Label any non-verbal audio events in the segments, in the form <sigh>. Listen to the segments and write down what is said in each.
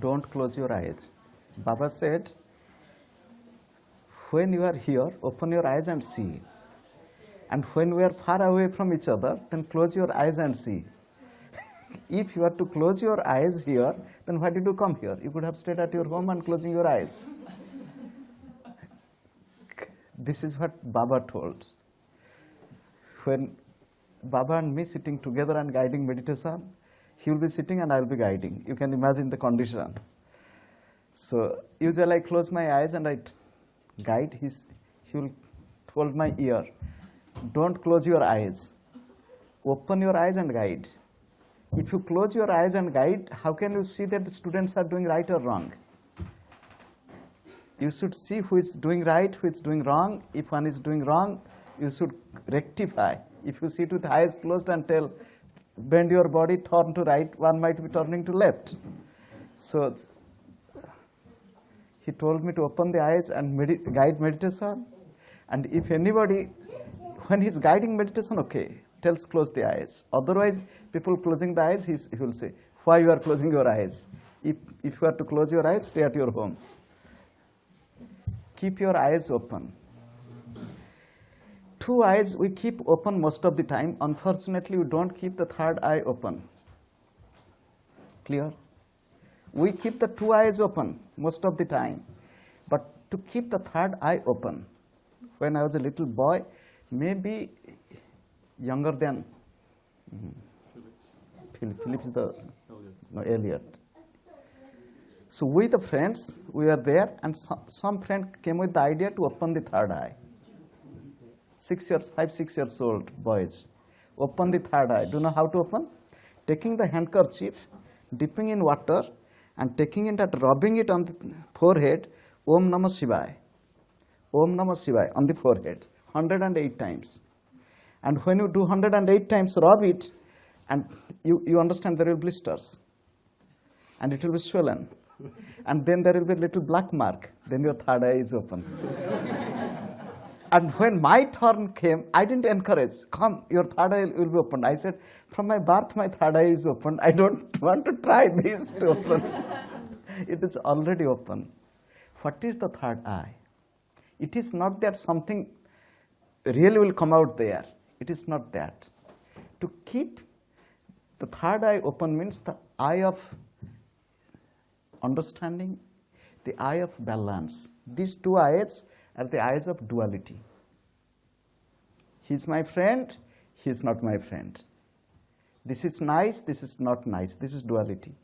don't close your eyes. Baba said, when you are here, open your eyes and see. And when we are far away from each other, then close your eyes and see. <laughs> if you are to close your eyes here, then why did you come here? You could have stayed at your home and closing your eyes. <laughs> this is what Baba told. When Baba and me sitting together and guiding meditation, he will be sitting and I will be guiding. You can imagine the condition. So usually I close my eyes and I guide. He will hold my ear. Don't close your eyes. Open your eyes and guide. If you close your eyes and guide, how can you see that the students are doing right or wrong? You should see who is doing right, who is doing wrong. If one is doing wrong, you should rectify. If you sit with eyes closed and tell, bend your body, turn to right, one might be turning to left. So he told me to open the eyes and medi guide meditation. And if anybody, when he's guiding meditation, okay, tells close the eyes. Otherwise, people closing the eyes, he will say, why you are closing your eyes? If, if you are to close your eyes, stay at your home. Keep your eyes open. Two eyes we keep open most of the time. Unfortunately, we don't keep the third eye open. Clear? We keep the two eyes open most of the time. But to keep the third eye open, when I was a little boy, maybe younger than hmm, Philip, Philip's the no, Elliot. So with the friends, we were there, and some, some friend came with the idea to open the third eye. Six years, five, six years old boys, open the third eye. Do you know how to open? Taking the handkerchief, dipping in water, and taking it and rubbing it on the forehead, Om Namah Shivaya. Om Namah Shivaya on the forehead, 108 times. And when you do 108 times, rub it, and you, you understand there will be blisters. And it will be swollen. And then there will be a little black mark. Then your third eye is open. And when my turn came, I didn't encourage, come, your third eye will be opened. I said, from my birth, my third eye is open. I don't <laughs> want to try this to open. <laughs> it is already open. What is the third eye? It is not that something really will come out there. It is not that. To keep the third eye open means the eye of understanding, the eye of balance. These two eyes are the eyes of duality. He is my friend, he is not my friend. This is nice, this is not nice. This is duality.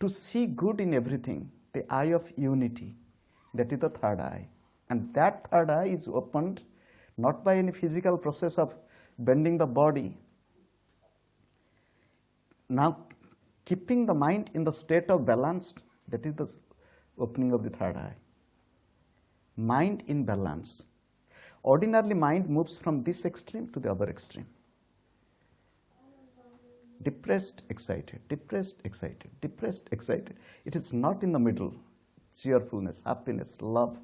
To see good in everything, the eye of unity, that is the third eye. And that third eye is opened not by any physical process of bending the body. Now, keeping the mind in the state of balanced, that is the opening of the third eye. Mind in balance. Ordinarily, mind moves from this extreme to the other extreme. Depressed, excited, depressed, excited, depressed, excited. It is not in the middle, cheerfulness, happiness, love.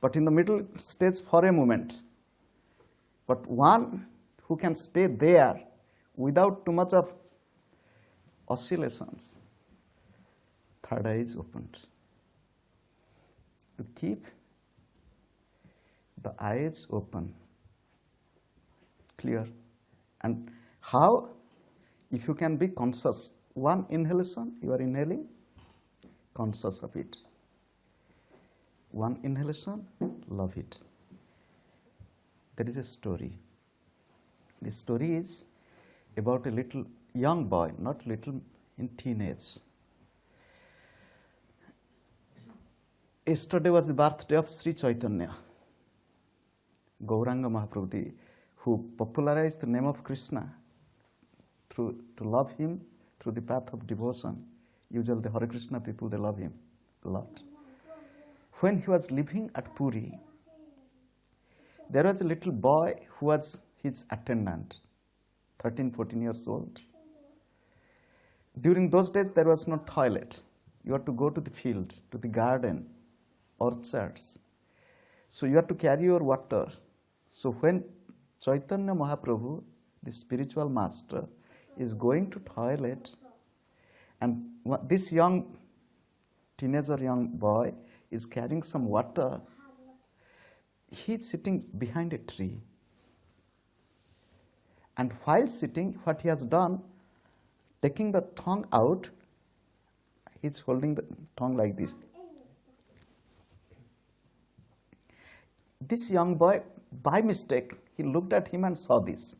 But in the middle, stays for a moment. But one who can stay there without too much of oscillations, third eye is opened. To keep the eyes open, clear. And how? If you can be conscious, one inhalation, you are inhaling, conscious of it. One inhalation, love it. There is a story. The story is about a little young boy, not little, in teenage. Yesterday was the birthday of Sri Chaitanya, Gauranga Mahaprabhu, who popularized the name of Krishna through to love him through the path of devotion. Usually the Hare Krishna people, they love him a lot. When he was living at Puri, there was a little boy who was his attendant, 13, 14 years old. During those days, there was no toilet. You had to go to the field, to the garden, orchards. So you have to carry your water. So when Chaitanya Mahaprabhu, the spiritual master, is going to toilet, and this young teenager young boy is carrying some water. He's sitting behind a tree. And while sitting, what he has done, taking the tongue out, he's holding the tongue like this. This young boy, by mistake, he looked at him and saw this.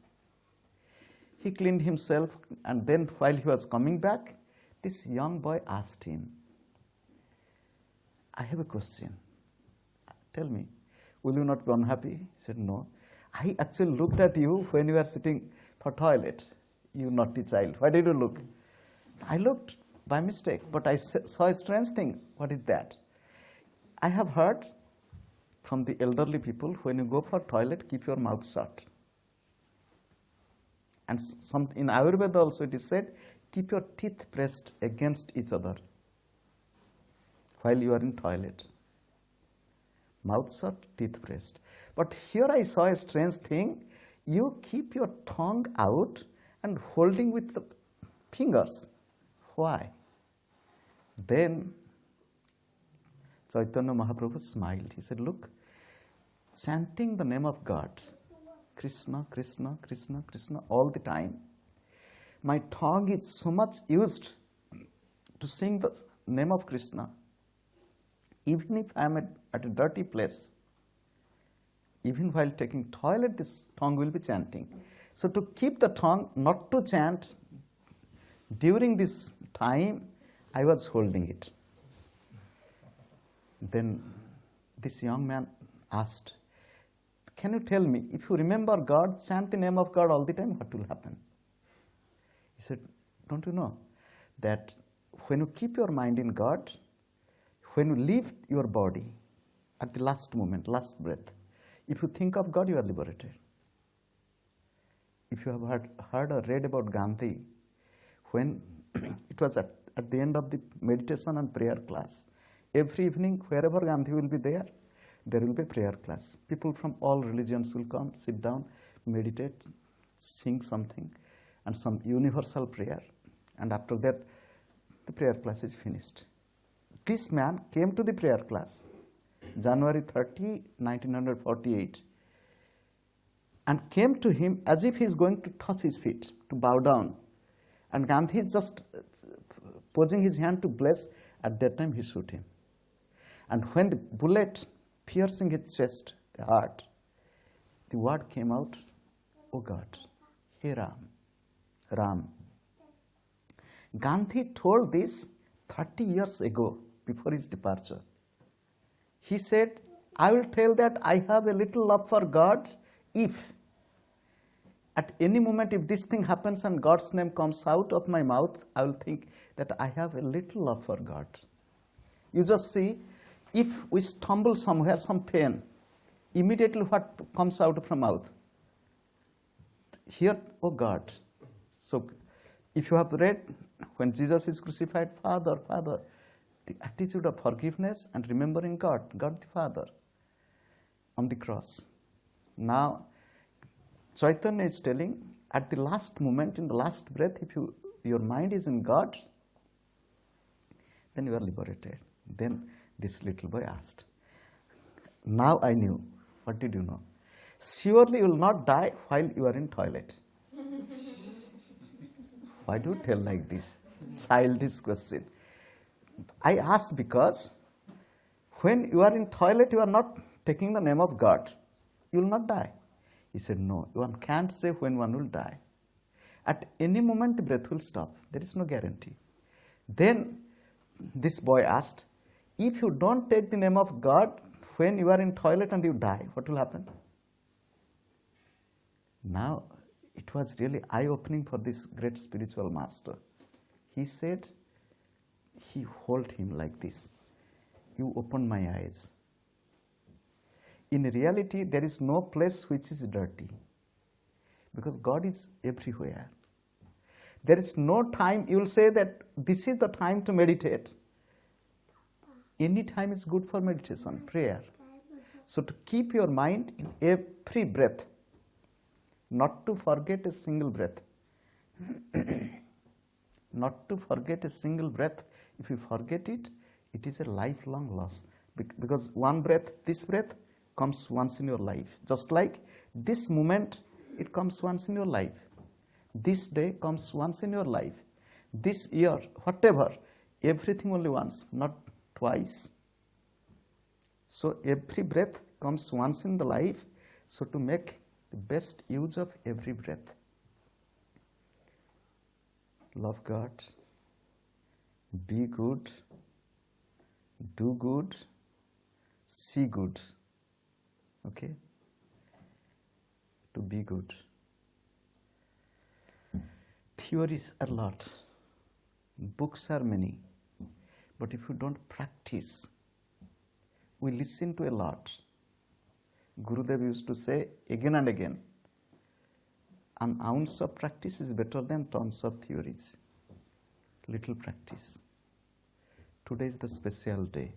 He cleaned himself, and then while he was coming back, this young boy asked him, I have a question. Tell me, will you not be unhappy? He said, No. I actually looked at you when you were sitting for toilet, you naughty child. Why did you look? I looked by mistake, but I saw a strange thing. What is that? I have heard from the elderly people when you go for toilet, keep your mouth shut. And some in Ayurveda also it is said, keep your teeth pressed against each other while you are in toilet. Mouth shut, teeth pressed. But here I saw a strange thing. You keep your tongue out and holding with the fingers. Why? Then Chaitanya Mahaprabhu smiled. He said, Look, chanting the name of God, Krishna, Krishna, Krishna, Krishna, all the time, my tongue is so much used to sing the name of Krishna. Even if I am at, at a dirty place, even while taking toilet, this tongue will be chanting. So to keep the tongue not to chant during this time, I was holding it. Then this young man asked, Can you tell me, if you remember God, chant the name of God all the time, what will happen? He said, Don't you know that when you keep your mind in God, when you leave your body at the last moment, last breath, if you think of God, you are liberated. If you have heard, heard or read about Gandhi, when <clears throat> it was at, at the end of the meditation and prayer class, every evening, wherever Gandhi will be there, there will be prayer class. People from all religions will come, sit down, meditate, sing something, and some universal prayer. And after that, the prayer class is finished. This man came to the prayer class January 30, 1948, and came to him as if he is going to touch his feet, to bow down. And Gandhi is just uh, posing his hand to bless. At that time, he shoot him. And when the bullet piercing his chest, the heart, the word came out, Oh God, Hey Ram, Ram. Gandhi told this 30 years ago before his departure. He said, I will tell that I have a little love for God if at any moment if this thing happens and God's name comes out of my mouth, I will think that I have a little love for God. You just see, if we stumble somewhere, some pain, immediately what comes out from mouth? Here, oh God. So if you have read when Jesus is crucified, Father, Father, the attitude of forgiveness and remembering God, God the Father on the cross. Now, Chaitanya is telling at the last moment, in the last breath, if you, your mind is in God, then you are liberated. Then this little boy asked, Now I knew. What did you know? Surely you will not die while you are in toilet. <laughs> Why do you tell like this? Childish question. I ask because when you are in toilet, you are not taking the name of God. You will not die. He said, No, one can't say when one will die. At any moment, the breath will stop. There is no guarantee. Then this boy asked, If you don't take the name of God when you are in toilet and you die, what will happen? Now, it was really eye opening for this great spiritual master. He said, he hold him like this. You open my eyes. In reality, there is no place which is dirty because God is everywhere. There is no time you will say that this is the time to meditate. Any time is good for meditation, prayer. So, to keep your mind in every breath, not to forget a single breath. <clears throat> not to forget a single breath if you forget it, It is a lifelong loss because one breath, this breath comes once in your life. Just like this moment, it comes once in your life. This day comes once in your life. This year, whatever, everything only once, not twice. So every breath comes once in the life. So to make the best use of every breath. Love God, be good, do good, see good. Okay? To be good. Theories are lot, books are many, but if you don't practice, we listen to a lot. Gurudev used to say again and again, an ounce of practice is better than tons of theories. Little practice. Today is the special day.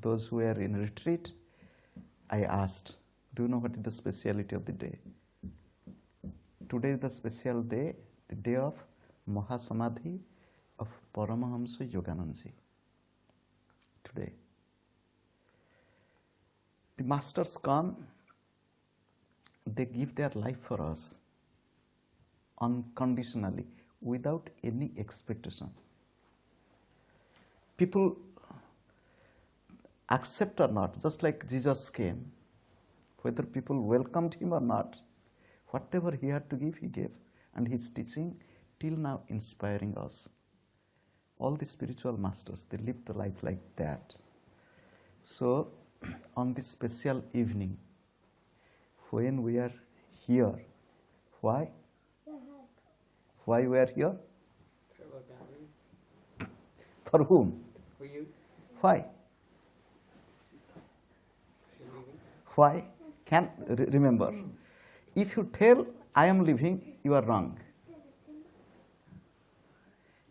Those who are in retreat, I asked, Do you know what is the speciality of the day? Today is the special day, the day of Mahasamadhi of Paramahamsa Yogananji. Today. The masters come, they give their life for us unconditionally without any expectation. People accept or not, just like Jesus came, whether people welcomed him or not, whatever he had to give, he gave. And his teaching till now inspiring us. All the spiritual masters, they live the life like that. So, <clears throat> on this special evening, when we are here, why? Why we are here? <clears throat> For whom? For you. Why? Why? Can re- remember. If you tell I am living, you are wrong.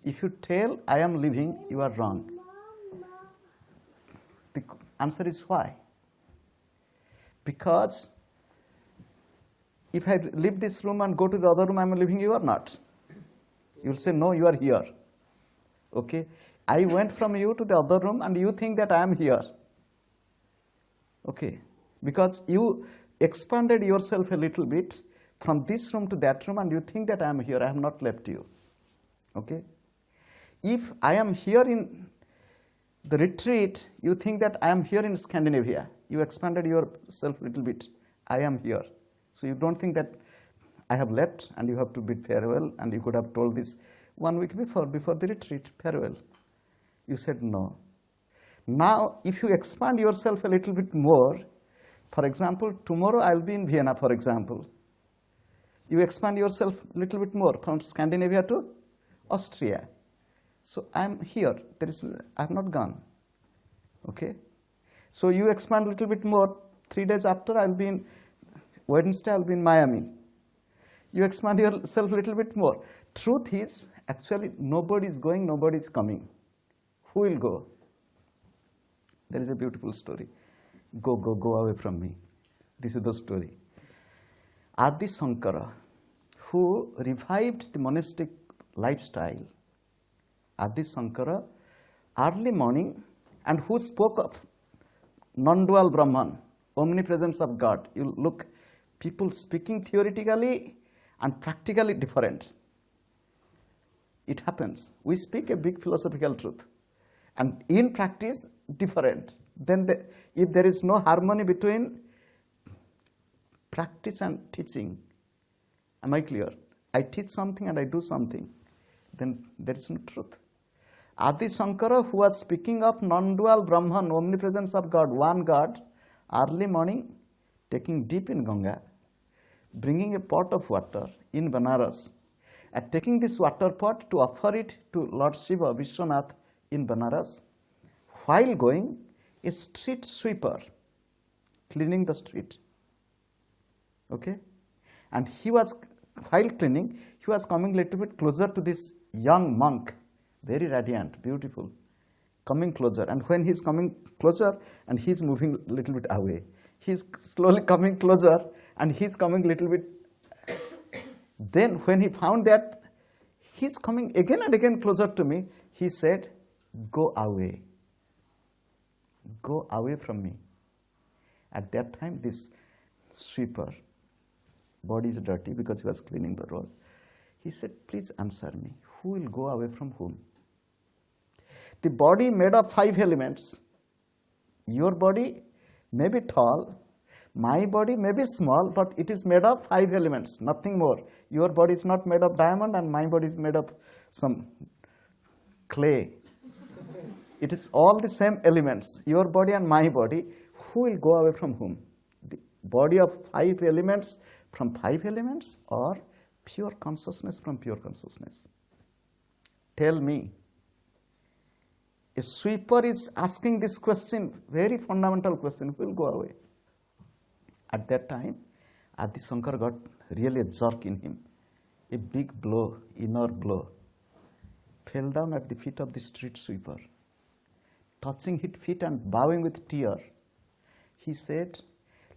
If you tell I am living, you are wrong. The answer is why? Because if I leave this room and go to the other room, I am living, you are not. You will say, No, you are here. Okay? I went from you to the other room and you think that I am here. Okay? Because you expanded yourself a little bit from this room to that room and you think that I am here, I have not left you. Okay? If I am here in the retreat, you think that I am here in Scandinavia. You expanded yourself a little bit. I am here. So you don't think that I have left and you have to bid farewell and you could have told this one week before, before the retreat, farewell. You said no. Now, if you expand yourself a little bit more, for example, tomorrow I'll be in Vienna, for example. You expand yourself a little bit more from Scandinavia to Austria. So I'm here. There is, I have not gone. Okay? So you expand a little bit more. Three days after, I'll be in Wednesday, I'll be in Miami. You expand yourself a little bit more. Truth is, actually, nobody is going, nobody is coming. Who will go? There is a beautiful story. Go, go, go away from me. This is the story. Adi Sankara, who revived the monastic lifestyle, Adi Sankara, early morning, and who spoke of non dual Brahman, omnipresence of God. You look, people speaking theoretically and practically different. It happens. We speak a big philosophical truth, and in practice, different. Then, the, if there is no harmony between practice and teaching, am I clear? I teach something and I do something, then there is no truth. Adi Shankara, who was speaking of non dual Brahman, omnipresence of God, one God, early morning, taking deep in Ganga, bringing a pot of water in Banaras, and taking this water pot to offer it to Lord Shiva, Vishwanath in Banaras, while going, a street sweeper cleaning the street. Okay? And he was, while cleaning, he was coming little bit closer to this young monk, very radiant, beautiful, coming closer. And when he's coming closer and he's moving a little bit away, he's slowly coming closer and he's coming a little bit. then, when he found that he's coming again and again closer to me, he said, Go away. Go away from me. At that time, this sweeper, body is dirty because he was cleaning the road. He said, Please answer me. Who will go away from whom? The body made of five elements. Your body may be tall, my body may be small, but it is made of five elements, nothing more. Your body is not made of diamond, and my body is made of some clay. it is all the same elements, your body and my body. Who will go away from whom? The body of five elements from five elements, or pure consciousness from pure consciousness? Tell me. A sweeper is asking this question, very fundamental question, will go away? At that time, Adi Shankar got really a jerk in him, a big blow, inner blow. Fell down at the feet of the street sweeper, touching his feet and bowing with tear. He said,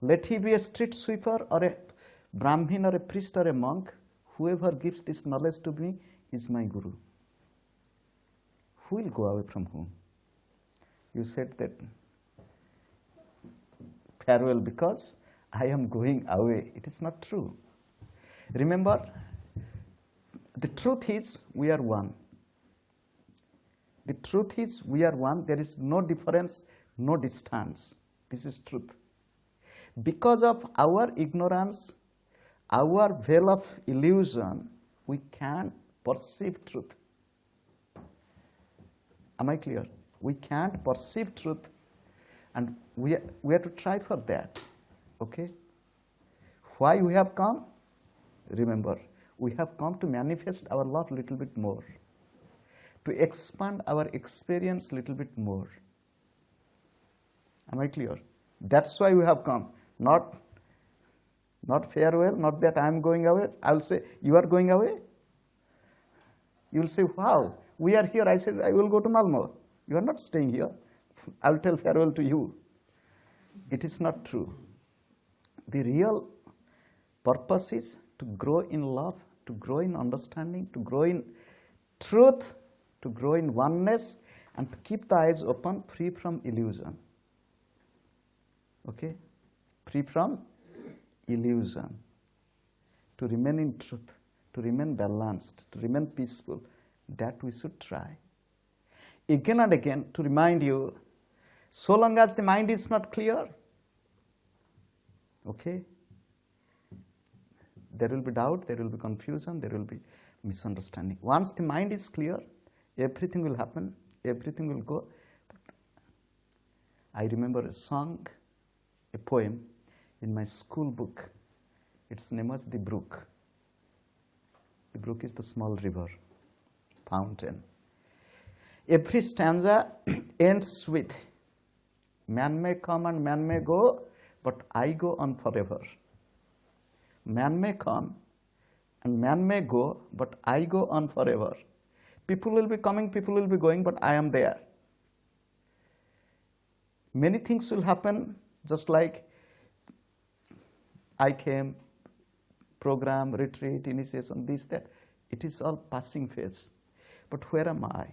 Let he be a street sweeper or a Brahmin or a priest or a monk, whoever gives this knowledge to me is my Guru. Who will go away from whom? You said that farewell because I am going away. It is not true. Remember, the truth is we are one. The truth is we are one. There is no difference, no distance. This is truth. Because of our ignorance, our veil of illusion, we can't perceive truth. Am I clear? We can't perceive truth, and we, we have to try for that. Okay? Why we have come? Remember, we have come to manifest our love a little bit more, to expand our experience a little bit more. Am I clear? That's why we have come. Not, not farewell, not that I am going away. I will say, You are going away? You will say, Wow, we are here. I said, I will go to Malmo. You are not staying here. I will tell farewell to you. It is not true. The real purpose is to grow in love, to grow in understanding, to grow in truth, to grow in oneness, and to keep the eyes open, free from illusion. Okay? Free from illusion. To remain in truth, to remain balanced, to remain peaceful. That we should try. Again and again, to remind you, so long as the mind is not clear, Okay? There will be doubt, there will be confusion, there will be misunderstanding. Once the mind is clear, everything will happen, everything will go. I remember a song, a poem in my school book. Its name was The Brook. The brook is the small river, fountain. Every stanza <clears throat> ends with Man may come and man may go, but I go on forever. Man may come and man may go, but I go on forever. People will be coming, people will be going, but I am there. Many things will happen, just like I came, program, retreat, initiation, this, that. It is all passing phase. But where am I?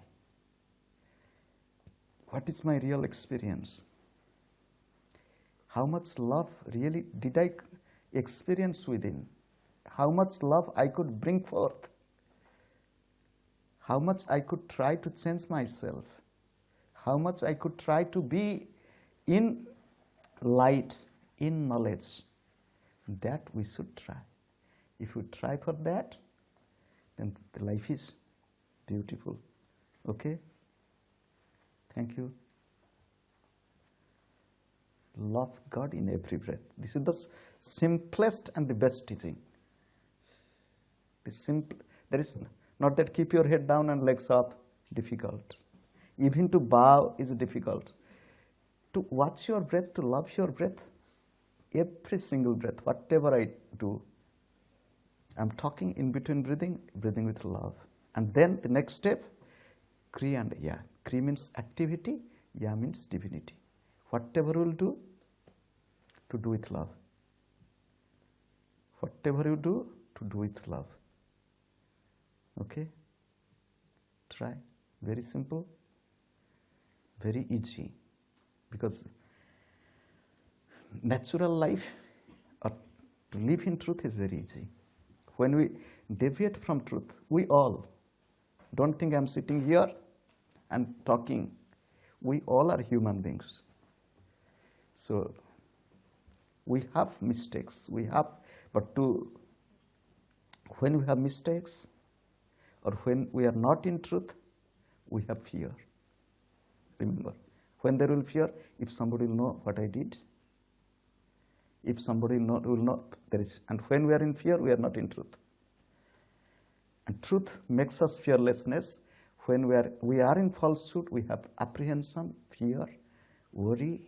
What is my real experience? how much love really did I experience within, how much love I could bring forth, how much I could try to change myself, how much I could try to be in light, in knowledge. That we should try. If we try for that, then the life is beautiful. Okay? Thank you love God in every breath. This is the simplest and the best teaching. The simple, there is not that keep your head down and legs up, difficult. Even to bow is difficult. To watch your breath, to love your breath, every single breath, whatever I do, I'm talking in between breathing, breathing with love. And then the next step, Kri and Ya. Kri means activity, Ya means divinity whatever you will do, to do with love. Whatever you do, to do with love. Okay? Try. Very simple, very easy. because natural life or to live in truth is very easy. When we deviate from truth, we all, don't think I'm sitting here and talking, we all are human beings. So we have mistakes, we have, but to, when we have mistakes or when we are not in truth, we have fear. Remember, when there will fear, if somebody will know what I did, if somebody will not, will not there is, and when we are in fear, we are not in truth. And truth makes us fearlessness. When we are, we are in falsehood, we have apprehension, fear, worry.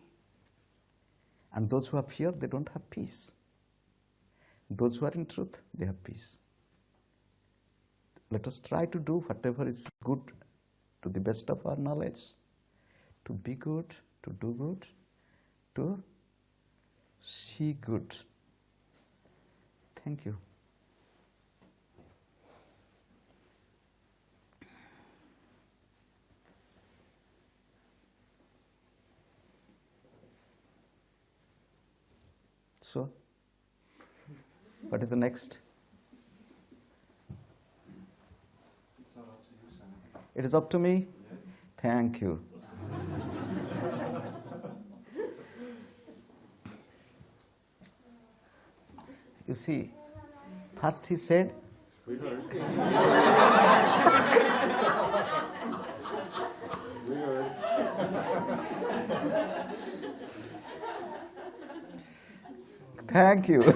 And those who have fear, they don't have peace. Those who are in truth, they have peace. Let us try to do whatever is good to the best of our knowledge, to be good, to do good, to see good. Thank you. So, what is the next? It is up to me? Thank you. you see, first he said, <laughs> We heard. we heard. Thank you. <laughs>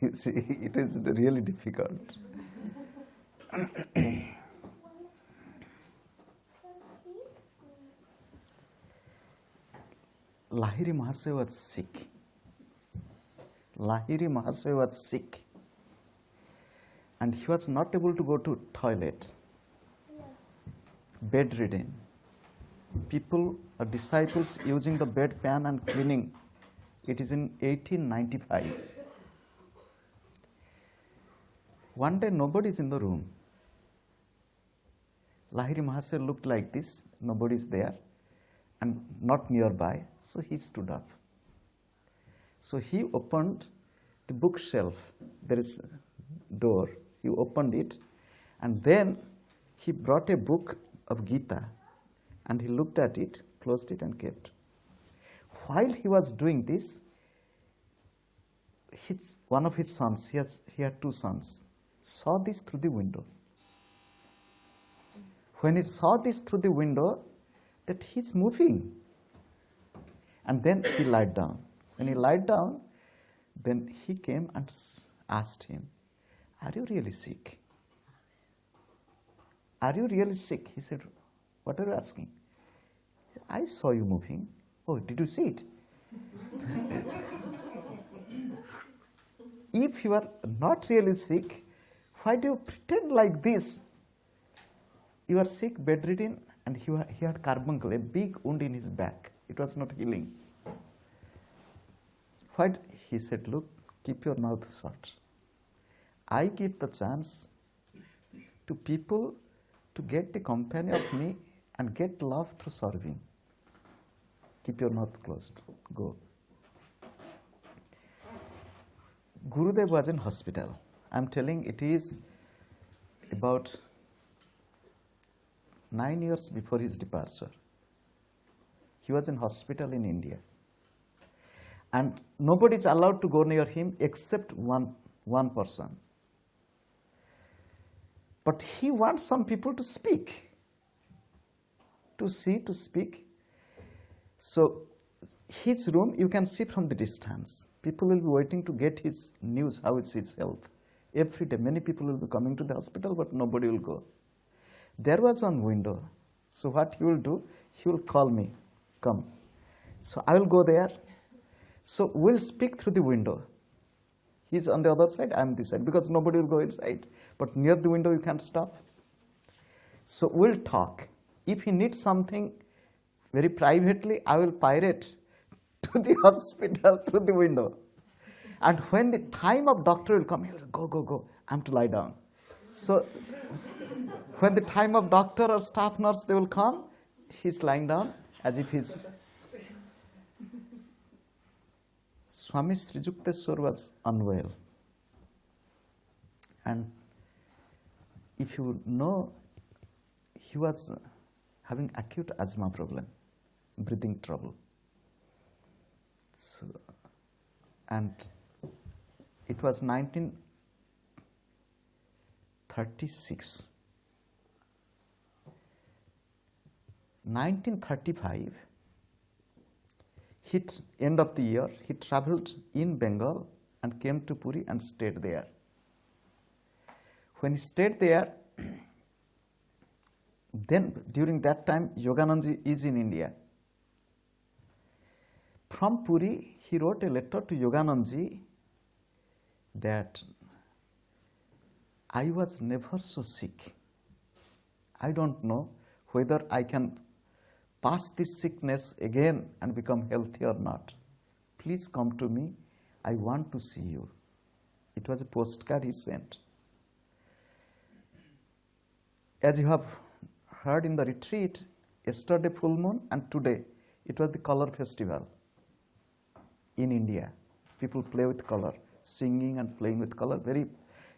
you see, it is really difficult. Lahiri Mahasaya was sick. Lahiri Mahasaya was sick. And he was not able to go to toilet. Bedridden. People, uh, disciples using the bedpan and cleaning. It is in 1895. One day nobody is in the room. Lahiri Mahasaya looked like this, nobody is there and not nearby, so he stood up. So he opened the bookshelf. There is a door. He opened it and then he brought a book of Gita and he looked at it, closed it and kept. While he was doing this, his, one of his sons, he, has, he had two sons, saw this through the window. When he saw this through the window, that he's moving. And then he lied down. When he lied down, then he came and asked him, Are you really sick? Are you really sick? He said, What are you asking? I saw you moving. Oh, did you see it? <laughs> if you are not really sick, why do you pretend like this? You are sick, bedridden, and he, he had carbuncle, a big wound in his back. It was not healing. What? He said, Look, keep your mouth shut. I give the chance to people to get the company of me and get love through serving. Keep your mouth closed. Go. Gurudev was in hospital. I'm telling it is about nine years before his departure. He was in hospital in India. And nobody is allowed to go near him except one, one person. But he wants some people to speak, to see, to speak. So, his room you can see from the distance. People will be waiting to get his news, how is his health. Every day, many people will be coming to the hospital, but nobody will go. There was one window. So what he will do, he will call me, come. So I will go there. So we'll speak through the window. He's on the other side, I'm this side, because nobody will go inside. But near the window, you can't stop. So we'll talk. If he needs something very privately, I will pirate to the <laughs> hospital through the window. And when the time of doctor will come, he'll go, go, go, I'm to lie down. So when the time of doctor or staff nurse they will come, he's lying down as if he's Swami Sri Yukteswar was unwell. And if you know, he was having acute asthma problem, breathing trouble. So, and it was 1936. 1935, he t- end of the year, he traveled in Bengal and came to Puri and stayed there. When he stayed there, <clears throat> then during that time, Yogananji is in India. From Puri, he wrote a letter to Yogananji that I was never so sick. I don't know whether I can pass this sickness again and become healthy or not. Please come to me. I want to see you. It was a postcard he sent. As you have heard in the retreat, yesterday full moon and today it was the color festival in India. People play with color, singing and playing with color. Very,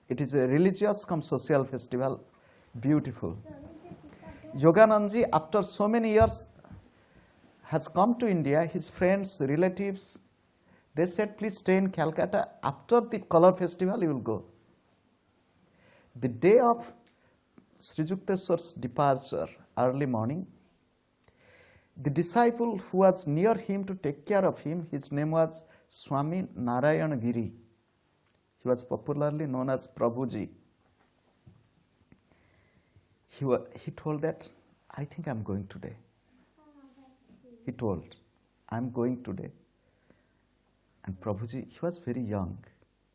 it is a religious come social festival. Beautiful. Yogananji, after so many years, has come to India. His friends, relatives, they said, please stay in Calcutta. After the color festival, you will go. The day of Sri Yukteswar's departure, early morning, the disciple who was near him to take care of him, his name was Swami Narayan Giri. Was popularly known as Prabhuji. He, he told that, I think I'm going today. He told, I'm going today. And Prabhuji, he was very young.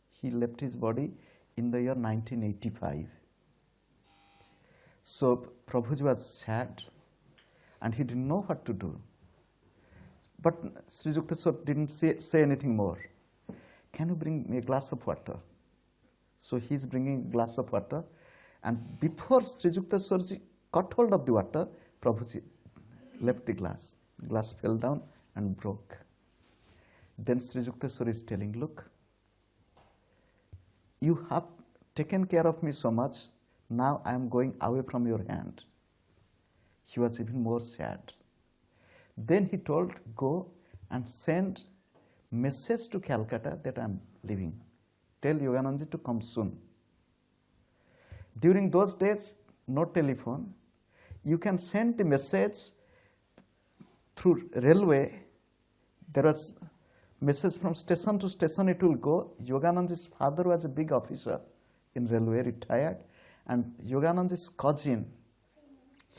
He left his body in the year 1985. So Prabhuji was sad and he didn't know what to do. But Sri Yukteswar didn't say, say anything more. Can you bring me a glass of water? So he's bringing a glass of water, and before Sri Yukteswarji got hold of the water, Prabhuji left the glass. Glass fell down and broke. Then Sri Yukteswar is telling, Look, you have taken care of me so much, now I am going away from your hand. He was even more sad. Then he told, Go and send message to Calcutta that I am leaving. Tell Yogananji to come soon. During those days, no telephone. You can send the message through railway. There was message from station to station it will go. Yogananji's father was a big officer in railway, retired, and Yogananji's cousin,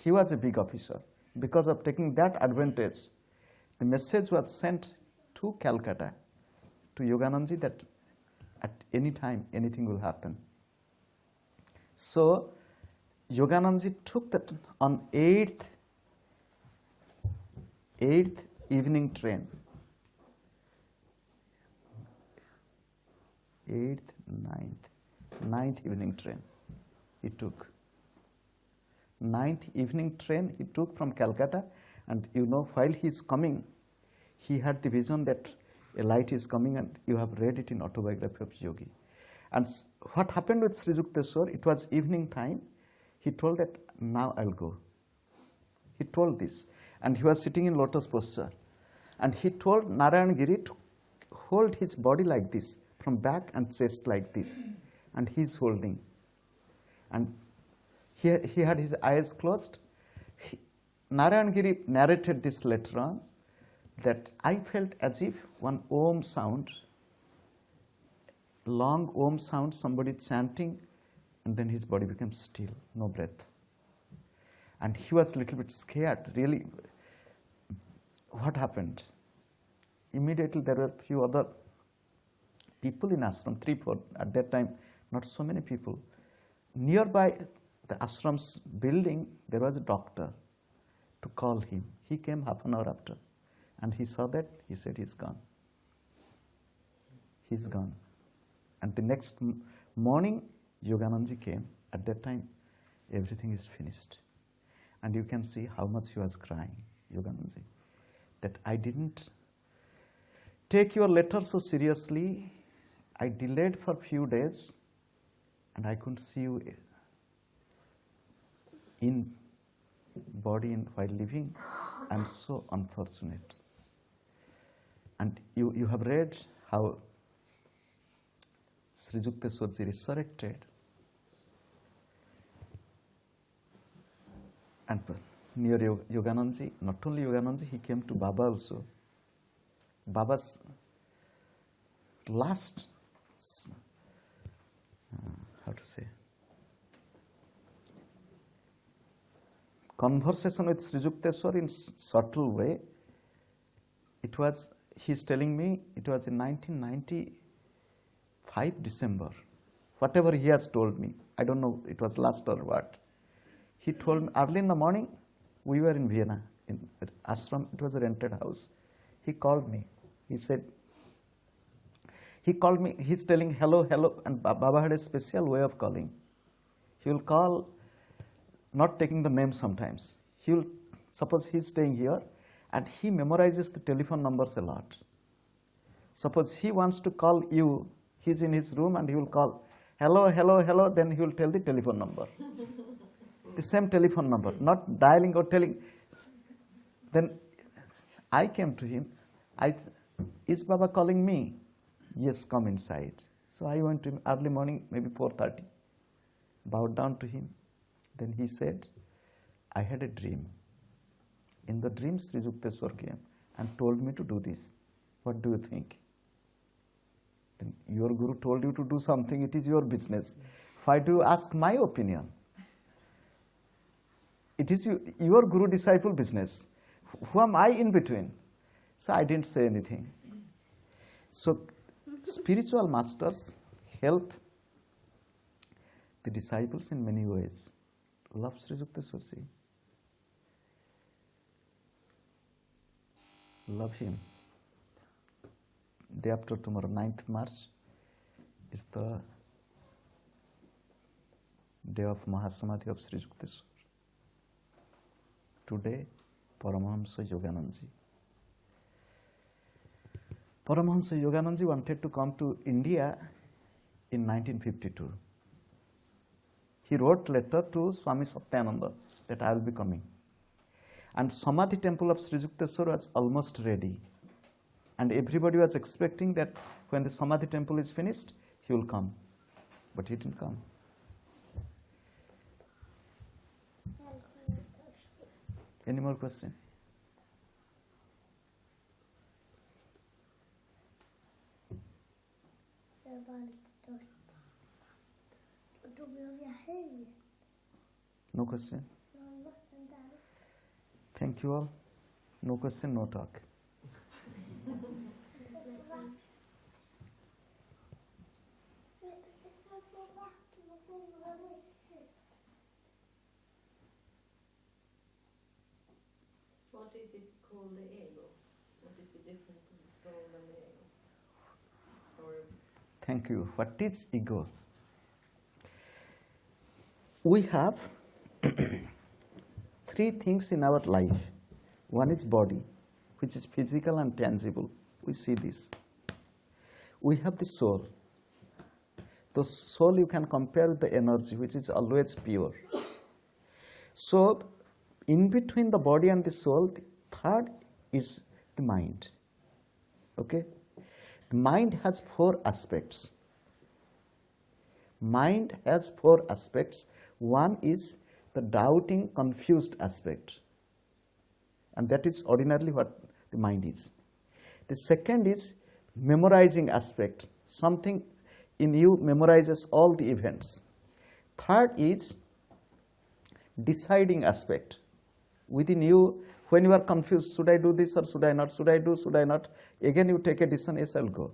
he was a big officer. Because of taking that advantage, the message was sent to Calcutta to Yogananji that at any time anything will happen. So Yogananji took that on 8th, 8th evening train. 8th, 9th, 9th evening train he took. 9th evening train he took from Calcutta and you know while he is coming he had the vision that a light is coming and you have read it in autobiography of yogi. And what happened with Sri Yukteswar it was evening time. He told that now i'll go. He told this. And he was sitting in lotus posture. And he told narayan giri to hold his body like this from back and chest like this. And he's holding. And he, he had his eyes closed. He, Narayan Giri narrated this later on that I felt as if one Om sound, long Om sound, somebody chanting, and then his body became still, no breath. And he was a little bit scared, really. What happened? Immediately there were few other people in ashram, three, four, at that time, not so many people. Nearby, the ashram's building, there was a doctor to call him. He came half an hour after. And he saw that, he said, he's gone. He's gone. And the next morning, Yoganandaji came. At that time, everything is finished. And you can see how much he was crying, Yoganandaji. That I didn't take your letter so seriously. I delayed for a few days and I couldn't see you eh, in body and while living. I'm so unfortunate. And you, you have read how Sri Yukteswarji resurrected and near Yog- Yoganandaji, not only Yoganandaji, he came to Baba also. Baba's last, uh, how to say, conversation with Sri Yukteswar in subtle way. It was, he's telling me, it was in 1995 December. Whatever he has told me, I don't know, it was last or what. He told me early in the morning, we were in Vienna, in ashram, it was a rented house. He called me. He said, he called me, he's telling hello, hello, and Baba had a special way of calling. He will call, not taking the name sometimes. He will, suppose he's staying here, and he memorizes the telephone numbers a lot. Suppose he wants to call you, he's in his room and he will call, hello, hello, hello, then he will tell the telephone number. the same telephone number, not dialing or telling. Then I came to him. I is Baba calling me? Yes, come inside. So I went to him early morning, maybe 4:30. Bowed down to him. Then he said, I had a dream. In the dream, Sri Yukteswar came and told me to do this. What do you think? Then your guru told you to do something, it is your business. Why do you ask my opinion? It is you, your guru disciple business. Who am I in between? So I didn't say anything. So spiritual masters help the disciples in many ways. Love Sri Yukteswarji. Love him. Day after tomorrow, 9th March, is the day of Mahasamadhi of Sri Yukteswar. Today, Paramahamsa Yoganandaji. Paramahamsa Yoganandaji wanted to come to India in 1952. He wrote letter to Swami Satyananda that I will be coming. And Samadhi temple of Sri Yukteswar was almost ready. And everybody was expecting that when the Samadhi temple is finished, he will come. But he didn't come. Any more question? No var Thank you all. No question, no talk. Vet du, jag kan få vatten och det var riktigt. What is it called the ego? What is the difference in the soul and ego? Or Thank you. What is ego? We have <clears throat> three things in our life. One is body, which is physical and tangible. We see this. We have the soul. The soul you can compare with the energy, which is always pure. So, in between the body and the soul, the third is the mind. Okay? The mind has four aspects. Mind has four aspects. One is the doubting, confused aspect. And that is ordinarily what the mind is. The second is memorizing aspect. Something in you memorizes all the events. Third is deciding aspect. Within you, when you are confused, should I do this or should I not? Should I do, should I not? Again, you take a decision, yes, I'll go.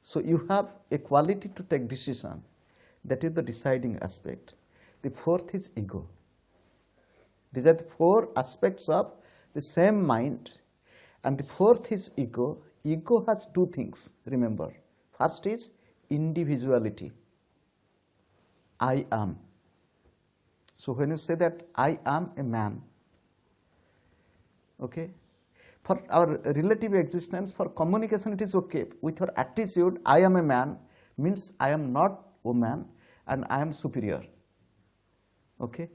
So you have a quality to take decision. That is the deciding aspect. The fourth is ego. These are the four aspects of the same mind. And the fourth is ego. Ego has two things, remember. First is individuality. I am. So when you say that I am a man, okay, for our relative existence, for communication, it is okay. With our attitude, I am a man means I am not woman and I am superior. Okay?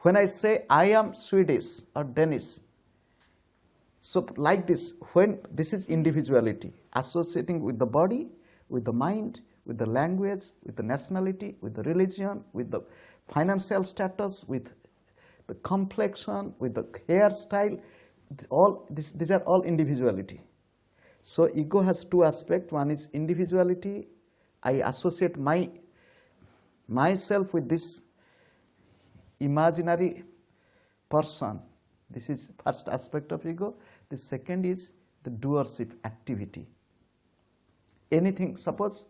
When I say I am Swedish or Danish, so like this, when this is individuality, associating with the body, with the mind, with the language, with the nationality, with the religion, with the financial status, with the complexion, with the hairstyle, all this, these are all individuality. So ego has two aspects. One is individuality. I associate my myself with this imaginary person. This is first aspect of ego. The second is the doership activity. Anything, suppose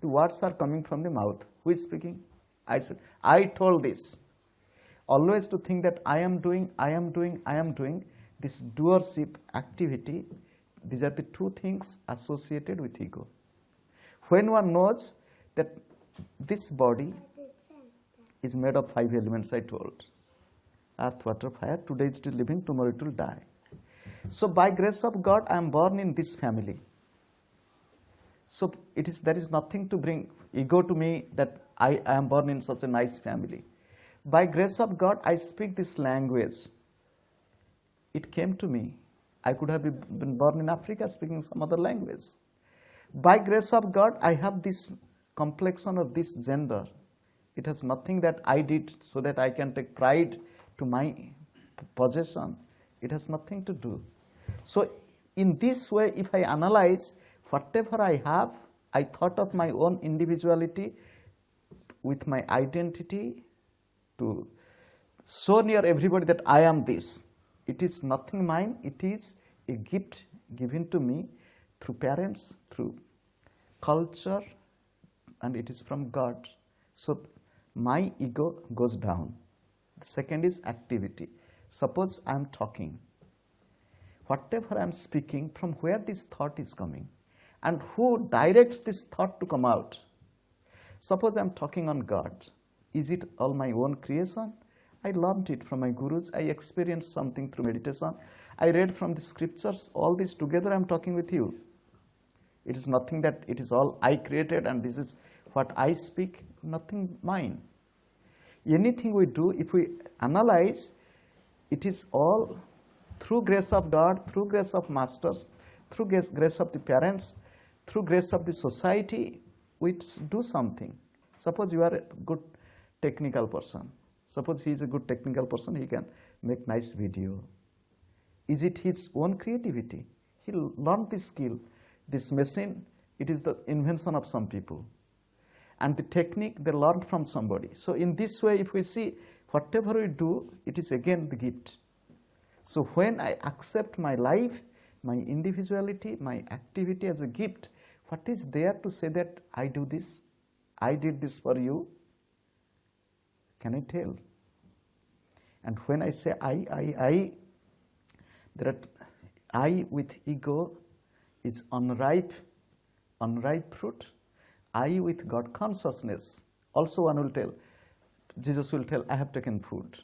the words are coming from the mouth. Who is speaking? I said, I told this. Always to think that I am doing, I am doing, I am doing. This doership activity, these are the two things associated with ego. When one knows that this body is made of five elements, I told earth, water, fire. Today it is living, tomorrow it will die. So, by grace of God, I am born in this family. So, it is there is nothing to bring ego to me that I am born in such a nice family. By grace of God, I speak this language. It came to me. I could have been born in Africa speaking some other language. By grace of God, I have this complexion of this gender. It has nothing that I did so that I can take pride to my possession. It has nothing to do. So, in this way, if I analyze whatever I have, I thought of my own individuality with my identity to show near everybody that I am this. It is nothing mine, it is a gift given to me through parents, through culture, and it is from God. So my ego goes down. The second is activity. Suppose I am talking. Whatever I am speaking, from where this thought is coming, and who directs this thought to come out. Suppose I am talking on God. Is it all my own creation? I learned it from my gurus. I experienced something through meditation. I read from the scriptures. All this together I am talking with you. It is nothing that it is all I created and this is what I speak, nothing mine. Anything we do, if we analyze, it is all through grace of God, through grace of masters, through grace, of the parents, through grace of the society, we do something. Suppose you are a good technical person. Suppose he is a good technical person, he can make nice video. Is it his own creativity? He learned this skill. This machine, it is the invention of some people. And the technique they learned from somebody. So in this way, if we see whatever we do, it is again the gift. So when I accept my life, my individuality, my activity as a gift, what is there to say that I do this? I did this for you? Can I tell? And when I say I, I, I, there are I with ego is unripe, unripe fruit. I with God consciousness. Also, one will tell, Jesus will tell, I have taken food.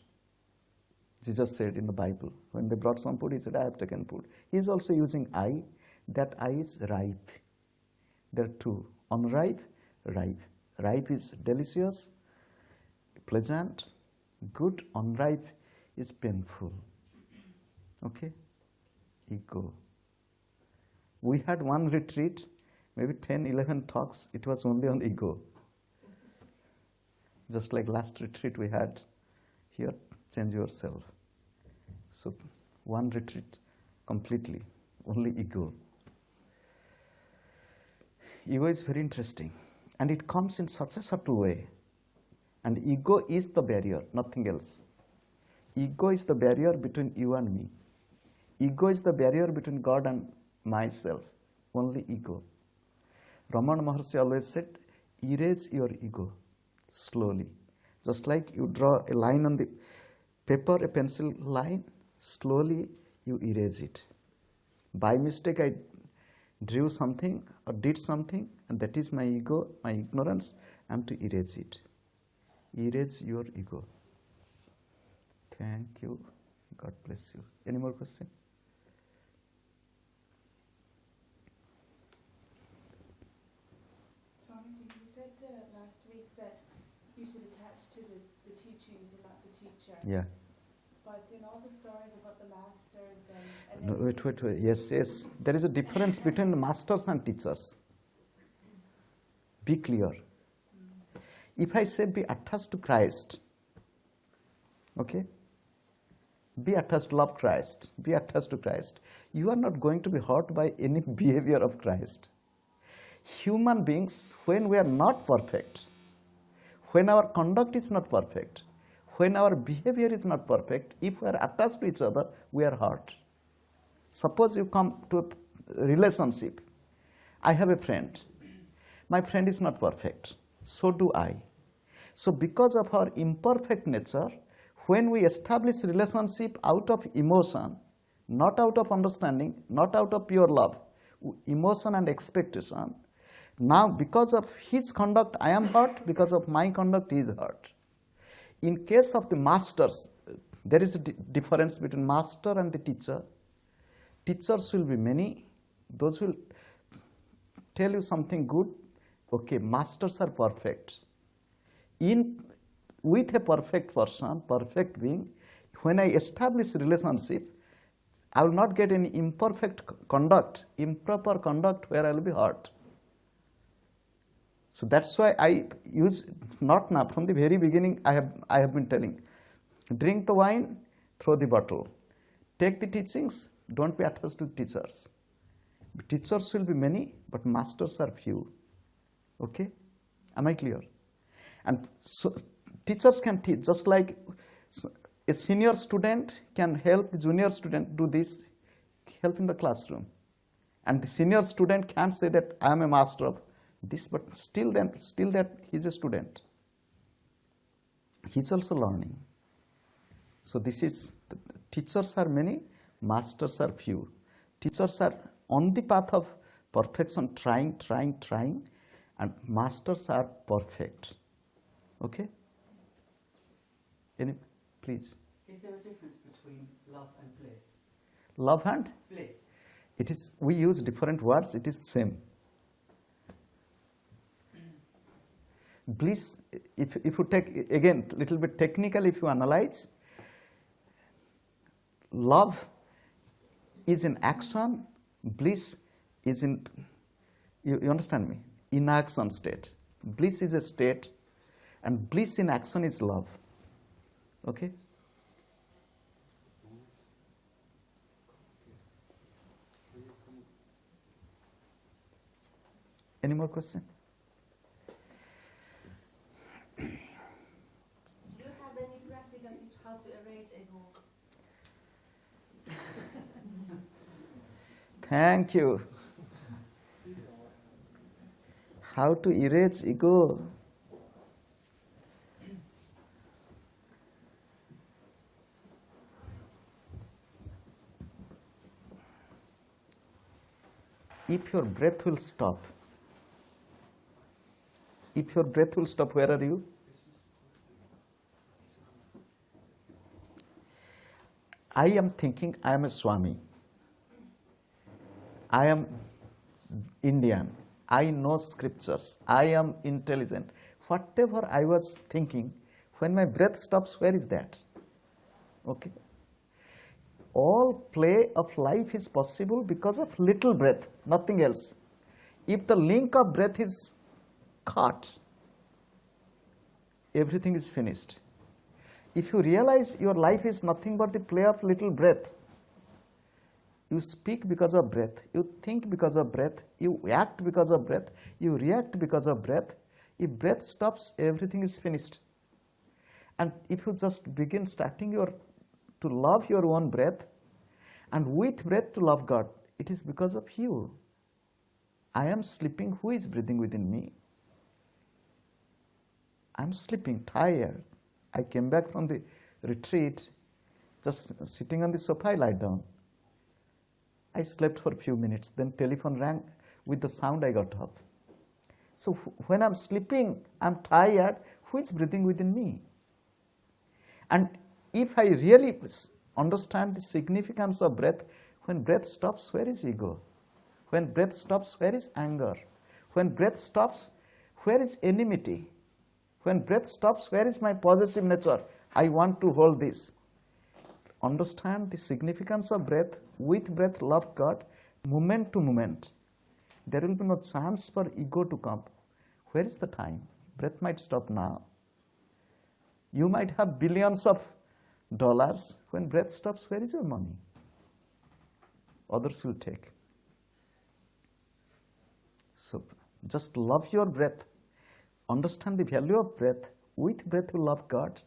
Jesus said in the Bible, when they brought some food, he said, I have taken food. He is also using I. That I is ripe. There are two unripe, ripe. Ripe is delicious, pleasant, good, unripe is painful. Okay? Ego. We had one retreat, maybe 10, 11 talks, it was only on ego. Just like last retreat we had here, change yourself. So, one retreat completely, only ego. Ego is very interesting and it comes in such a subtle way. And ego is the barrier, nothing else. Ego is the barrier between you and me. Ego is the barrier between God and myself. Only ego. Ramana Maharshi always said, erase your ego slowly. Just like you draw a line on the paper, a pencil line, slowly you erase it. By mistake, I drew something or did something, and that is my ego, my ignorance. I am to erase it. Erase your ego. Thank you. God bless you. Any more question? Swamiji, you said uh, last week that you should attach to the, the teachings and not the teacher. Yeah. But in all the stories about the masters and, and No, wait, wait, wait. Yes, yes. There is a difference <laughs> between masters and teachers. Be clear. If I say be attached to Christ, okay? Be attached, to love Christ, be attached to Christ. You are not going to be hurt by any <laughs> behavior of Christ. Human beings, when we are not perfect, when our conduct is not perfect, when our behavior is not perfect, if we are attached to each other, we are hurt. Suppose you come to a relationship. I have a friend. My friend is not perfect. So do I. So because of our imperfect nature, when we establish relationship out of emotion, not out of understanding, not out of pure love, emotion and expectation, now because of his conduct I am hurt, because of my conduct he is hurt. In case of the masters, there is a di- difference between master and the teacher. Teachers will be many, those will tell you something good. Okay, masters are perfect. In with a perfect person, perfect being, when I establish relationship, I will not get any imperfect conduct, improper conduct where I will be hurt. So that's why I use not now from the very beginning. I have I have been telling, drink the wine, throw the bottle, take the teachings. Don't be attached to teachers. Teachers will be many, but masters are few. Okay, am I clear? And so teachers can teach just like a senior student can help the junior student do this, help in the classroom. And the senior student can't say that I am a master of this, but still then still that he's a student. He's also learning. So this is teachers are many, masters are few. Teachers are on the path of perfection, trying, trying, trying, and masters are perfect. Okay? Any, please. Is there a difference between love and bliss? Love and Bliss. it is we use different words, it is the same. Bliss, if, if you take again little bit technical, if you analyze, love is in action, bliss is in you, you understand me? In action state. Bliss is a state, and bliss in action is love. Okay? Any more question? Do you have any practical tips how to erase ego? Thank you. How to erase ego? If your breath will stop, if your breath will stop, where are you? I am thinking I am a Swami. I am Indian. I know scriptures. I am intelligent. Whatever I was thinking, when my breath stops, where is that? Okay. All play of life is possible because of little breath, nothing else. If the link of breath is cut, everything is finished. If you realize your life is nothing but the play of little breath, you speak because of breath, you think because of breath, you act because of breath, you react because of breath. If breath stops, everything is finished. And if you just begin starting your to love your own breath and with breath to love God, it is because of you. I am sleeping, who is breathing within me? I am sleeping, tired. I came back from the retreat, just sitting on the sofa, I lie down. I slept for a few minutes, then telephone rang. With the sound, I got up. So when I'm sleeping, I'm tired. Who is breathing within me? And if I really understand the significance of breath, when breath stops, where is ego? When breath stops, where is anger? When breath stops, where is enmity? When breath stops, where is my possessive nature? I want to hold this. Understand the significance of breath. With breath, love God, moment to moment. There will be no chance for ego to come. Where is the time? Breath might stop now. You might have billions of dollars. When breath stops, where is your money? Others will take. So just love your breath. Understand the value of breath. With breath, you love God.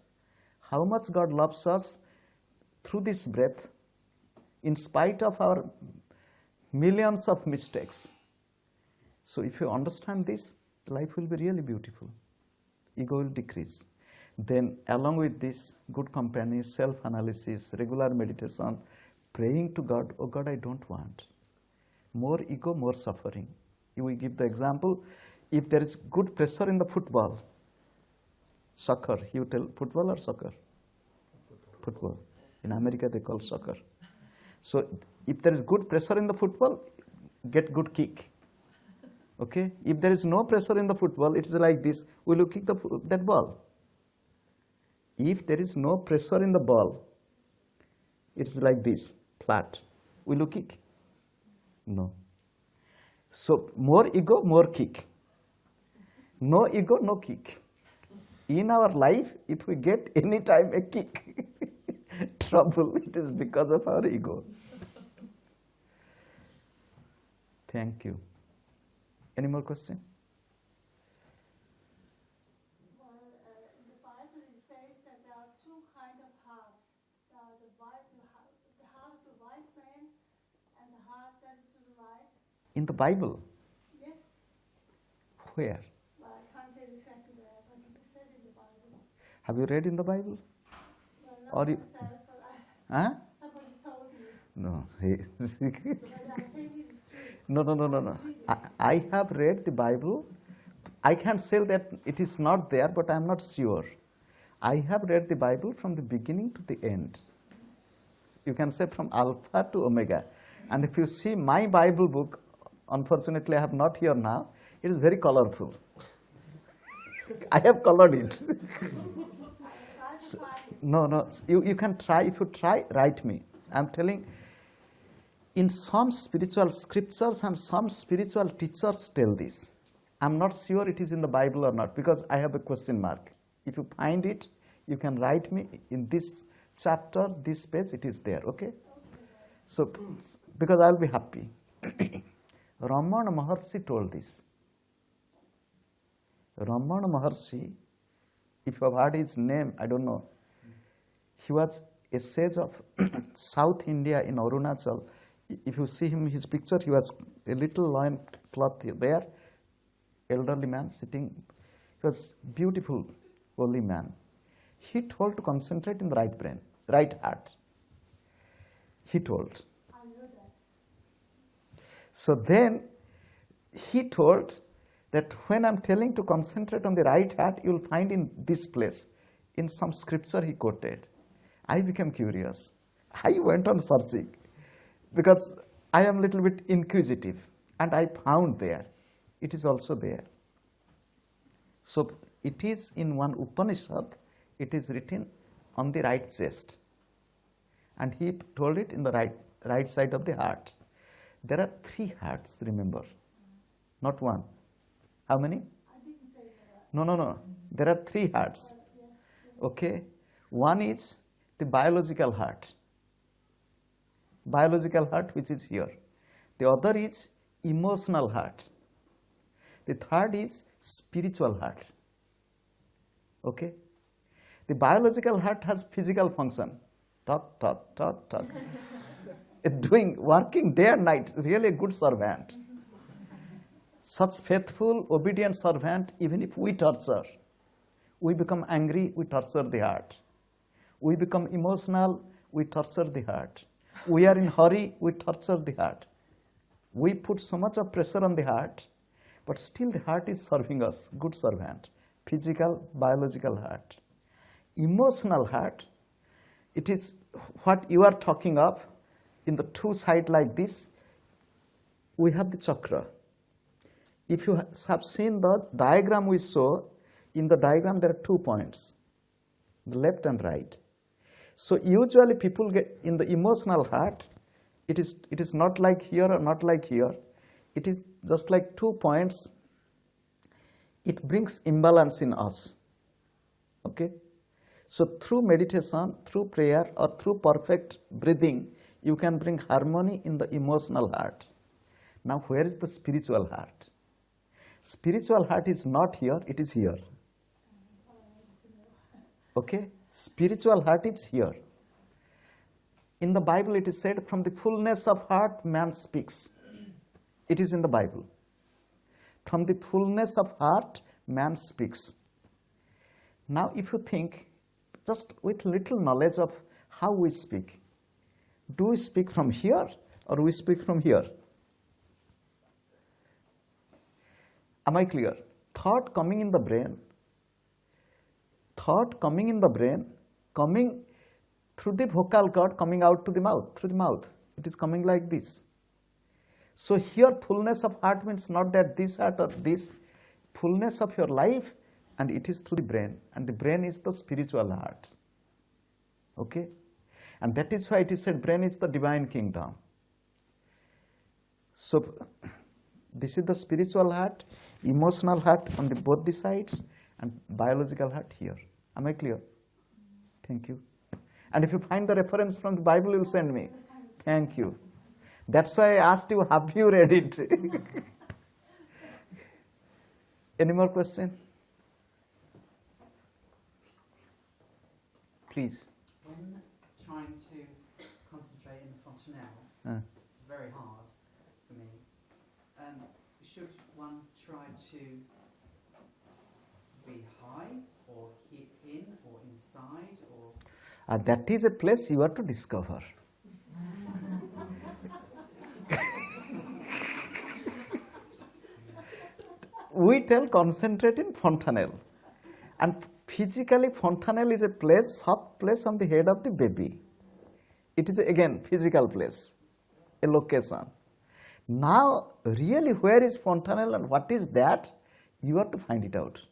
How much God loves us through this breath, in spite of our millions of mistakes. So if you understand this, life will be really beautiful. Ego will decrease. Then, along with this, good company, self analysis, regular meditation, praying to God, oh God, I don't want. More ego, more suffering. Will give the example if there is good pressure in the football, soccer, you tell football or soccer? Football. In America, they call soccer. So, if there is good pressure in the football, get good kick. Okay? If there is no pressure in the football, it is like this will you kick the, that ball? If there is no pressure in the ball, it is like this flat. Will you kick? No. So, more ego, more kick. No ego, no kick. In our life, if we get any time a kick, <laughs> trouble, it is because of our ego. Thank you. Any more question? Well, in the Bible says that there are two kind of hearts. There are the, heart, of the wise man and the heart that is to the. In the Bible, Yes, where? well, I can't tell exactly where, but it is said in the Bible. Have you read in the Bible? Well, Or you- myself, Huh? somebody told me. No. But I think it is true. no, no, no, no, no. I, I have read the Bible. I can't say that it is not there, but I am not sure. I have read the Bible from the beginning to the end. You can say from Alpha to Omega. And if you see my Bible book, unfortunately I have not here now, it is very colorful. <laughs> I have colored it. <laughs> It. No, no. You, you can try. If you try, write me. I'm telling. In some spiritual scriptures and some spiritual teachers tell this. I'm not sure it is in the Bible or not because I have a question mark. If you find it, you can write me in this chapter, this page. It is there. Okay. So, because I'll be happy. <clears throat> Ramana Maharshi told this. Ramana Maharshi, if you have heard his name, I don't know. He was a sage of <clears throat> South India in Arunachal. If you see him, his picture, he was a little loin cloth there, elderly man sitting. He was beautiful, holy man. He told to concentrate in the right brain, right heart. He told. I know that. So then he told that when I'm telling to concentrate on the right heart, you'll find in this place, in some scripture he quoted. I became curious. I went on searching because I am a little bit inquisitive and I found there. It is also there. So it is in one Upanishad, it is written on the right chest. And he told it in the right, right side of the heart. There are three hearts, remember, not one. How many? No, no, no. There are three hearts. Okay? One is the biological heart. Biological heart, which is here. The other is emotional heart. The third is spiritual heart. Okay? The biological heart has physical function. Talk, talk, talk, talk. Doing, working day and night, really a good servant. Such faithful, obedient servant, even if we torture, We become angry, we torture the heart. We become emotional, we torture the heart. We are in hurry, we torture the heart. We put so much of pressure on the heart, but still the heart is serving us, good servant. Physical, biological heart. Emotional heart, it is what you are talking of in the two side like this. We have the chakra. If you have seen the diagram we saw, in the diagram there are two points, the left and right. So usually people get in the emotional heart, it is it is not like here or not like here. It is just like two points. It brings imbalance in us. Okay? So through meditation, through prayer, or through perfect breathing, you can bring harmony in the emotional heart. Now, where is the spiritual heart? Spiritual heart is not here, it is here. Okay? Spiritual heart is here. In the Bible, it is said, from the fullness of heart, man speaks. It is in the Bible. From the fullness of heart, man speaks. Now, if you think, just with little knowledge of how we speak, do we speak from here or we speak from here? Am I clear? Thought coming in the brain, thought coming in the brain, coming through the vocal cord, coming out to the mouth, through the mouth. It is coming like this. So here fullness of heart means not that this heart or this, fullness of your life and it is through the brain and the brain is the spiritual heart. Okay? And that is why it is said brain is the divine kingdom. So <clears throat> this is the spiritual heart, emotional heart on the both the sides and biological heart here. Am I clear? Thank you. And if you find the reference from the Bible, you will send me. Thank you. That's why I asked you, have you read it? <laughs> Any more question? Please. When trying to concentrate in the fontanelle, Uh, it's very hard for me. Um, should one try to be high or he- in or inside or uh, that is a place you have to discover. <laughs> we tell concentrate in fontanelle. And physically, fontanelle is a place, soft place on the head of the baby. It is again physical place, a location. Now, really, where is fontanelle and what is that? You have to find it out.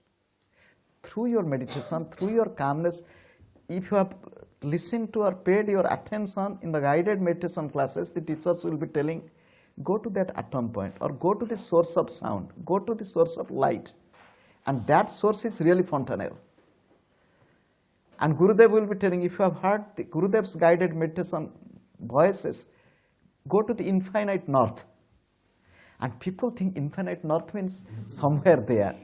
Through your meditation, through your calmness, if you have listened to or paid your attention in the guided meditation classes, the teachers will be telling, go to that atom point or go to the source of sound, go to the source of light. And that source is really fontanelle. And Gurudev will be telling, if you have heard the Gurudev's guided meditation voices, go to the infinite north. And people think infinite north means somewhere there.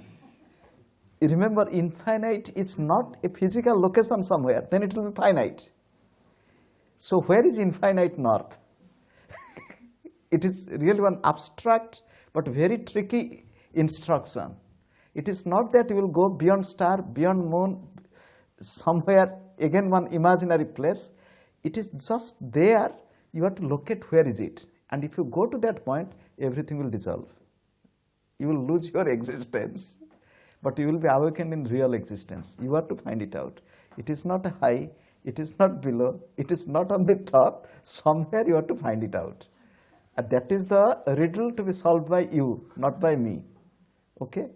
Remember, infinite is not a physical location somewhere, then it will be finite. So, where is infinite north? <laughs> it is really one abstract but very tricky instruction. It is not that you will go beyond star, beyond moon, somewhere again one imaginary place. It is just there. You have to locate where is it, and if you go to that point, everything will dissolve. You will lose your <laughs> existence, but you will be awakened in real existence. You have to find it out. It is not high. It is not below. It is not on the top. Somewhere you have to find it out. And that is the riddle to be solved by you, not by me. Okay?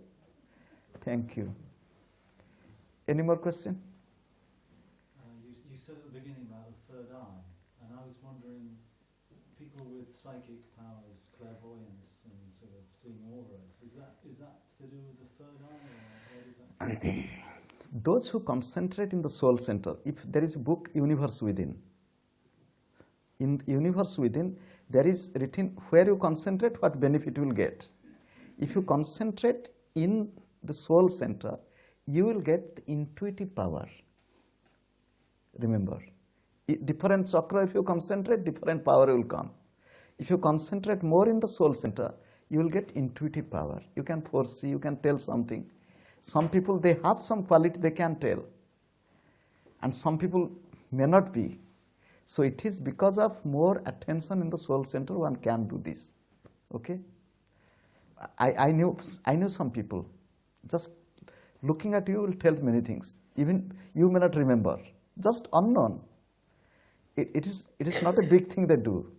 Thank you. Any more question? Uh, you, you said at the beginning about the third eye, and I was wondering, people with psychic powers, clairvoyance, and sort of seeing auras, is that is that to do with the third eye, or what is that? <clears throat> Those who concentrate in the soul center, if there is a book, Universe Within, in Universe Within, there is written where you concentrate, what benefit you will get. If you concentrate in the soul center, you will get the intuitive power. Remember, different chakra, if you concentrate, different power will come. If you concentrate more in the soul center, you will get intuitive power. You can foresee, you can tell something. Some people they have some quality they can tell, and some people may not be. So it is because of more attention in the soul center one can do this. Okay. I, I knew I knew some people. Just looking at you will tell many things. Even you may not remember. Just unknown. It, it is it is not a big thing they do.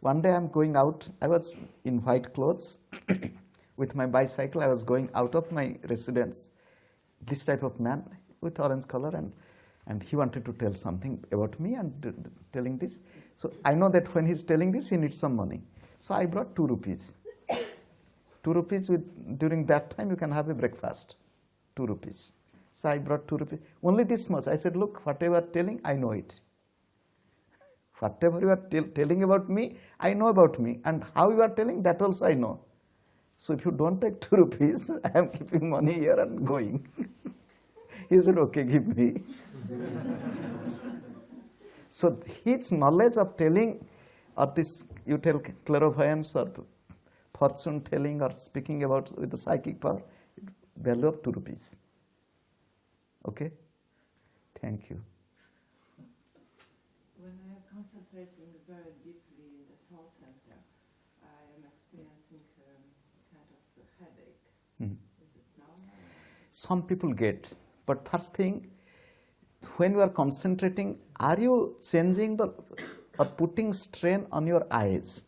One day I'm going out. I was in white clothes <coughs> with my bicycle. I was going out of my residence. This type of man with orange color and and he wanted to tell something about me and telling this. So I know that when he's telling this, he needs some money. So I brought two rupees. two rupees with, during that time you can have a breakfast. Two rupees. So I brought two rupees. Only this much. I said, look, whatever telling, I know it. Whatever you are telling about me, I know about me. And how you are telling, that also I know. So if you don't take two rupees, <laughs> I am keeping money here and going. <laughs> he said, okay, give me. <laughs> so his knowledge of telling or this you tell clairvoyance or fortune telling or speaking about with the psychic power, value of two rupees. Okay? Thank you. When I am concentrating very deeply in the soul center, I am experiencing um, kind of a headache. Mhm. Is it normal? Some people get, but first thing, when you are concentrating, are you changing the or putting strain on your eyes?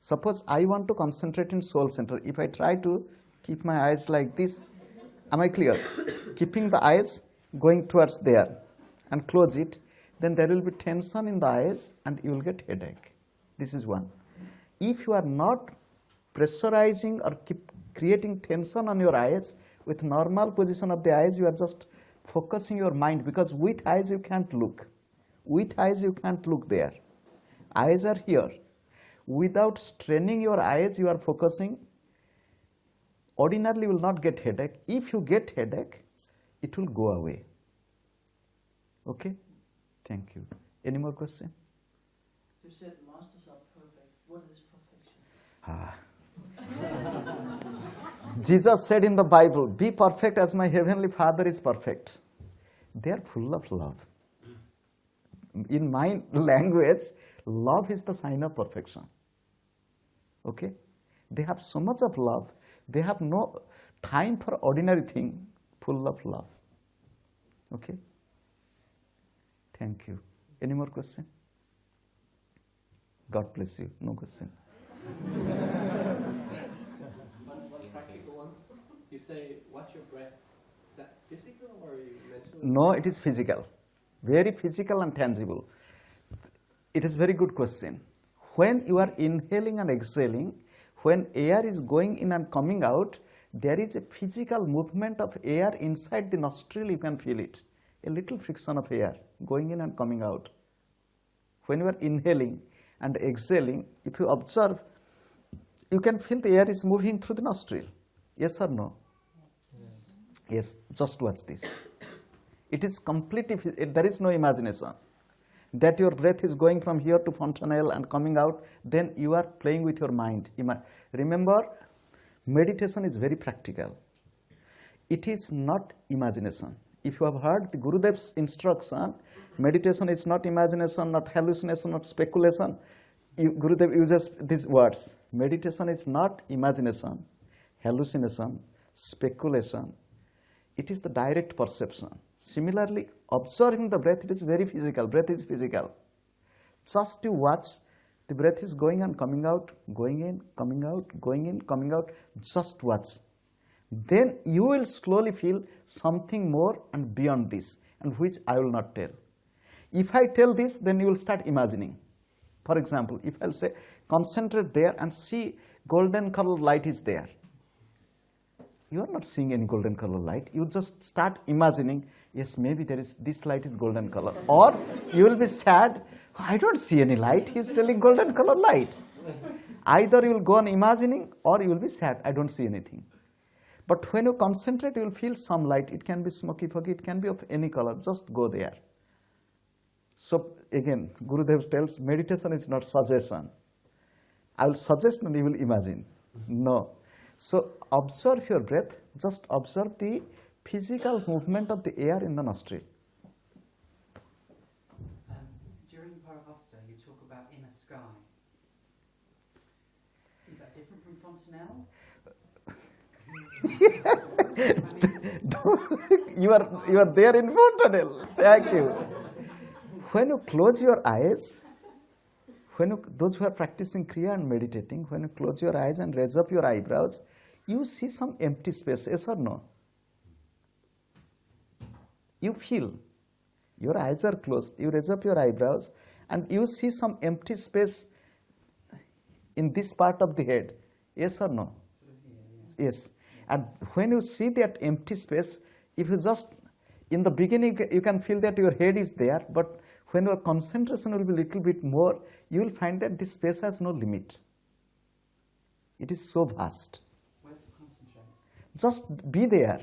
Suppose I want to concentrate in soul center. If I try to keep my eyes like this, am I clear? <coughs> Keeping the eyes going towards there and close it, then there will be tension in the eyes and you will get headache. This is one. If you are not pressurizing or keep creating tension on your eyes with normal position of the eyes, you are just focusing your mind because with eyes you can't look. With eyes you can't look there. Eyes are here. Without straining your eyes, you are focusing. Ordinarily, you will not get headache. If you get headache, it will go away. Okay? Thank you. Any more question? You said masters are perfect. What is perfection? Ah. <laughs> Jesus said in the Bible, Be perfect as my heavenly Father is perfect. They are full of love. In my language, love is the sign of perfection. Okay? They have so much of love, they have no time for ordinary thing, full of love. Okay? Thank you. Any more question? God bless you. No question. <laughs> One, one practical one. You say, watch your breath. Is that physical or mental? No, it is physical. Very physical and tangible. It is very good question. When you are inhaling and exhaling, when air is going in and coming out, there is a physical movement of air inside the nostril, you can feel it. A little friction of air going in and coming out. When you are inhaling and exhaling, if you observe, you can feel the air is moving through the nostril. Yes or no? Yes, just watch this. It is completely, there is no imagination. That your breath is going from here to fontanelle and coming out, then you are playing with your mind. Remember, meditation is very practical. It is not imagination. If you have heard the Gurudev's instruction, meditation is not imagination, not hallucination, not speculation. You, Gurudev uses these words. Meditation is not imagination, hallucination, speculation. It is the direct perception. Similarly, observing the breath, it is very physical. Breath is physical. Just to watch, the breath is going and coming out, going in, coming out, going in, coming out. Just watch. Then you will slowly feel something more and beyond this, and which I will not tell. If I tell this, then you will start imagining. For example, if I'll say, concentrate there and see golden colored light is there. You are not seeing any golden color light. You just start imagining, yes, maybe there is this light is golden color. Or you will be sad, I don't see any light. He's telling golden color light. Either you will go on imagining or you will be sad, I don't see anything. But when you concentrate, you will feel some light. It can be smoky, foggy, it can be of any color. Just go there. So again, Gurudev tells meditation is not suggestion. I will suggest and you will imagine. No. So observe your breath, just observe the physical movement of the air in the nostril. Um, during Paravastha, you talk about inner sky. Is that different from Fontanelle? <laughs> you are you are there in Fontanelle. Thank you. When you close your eyes, when you, those who are practicing Kriya and meditating, when you close your eyes and raise up your eyebrows, you see some empty space, yes or no? You feel your eyes are closed, you raise up your eyebrows, and you see some empty space in this part of the head, yes or no? Yes. And when you see that empty space, if you just, in the beginning, you can feel that your head is there, but when your concentration will be little bit more, you will find that this space has no limit. It is so vast. Just be there.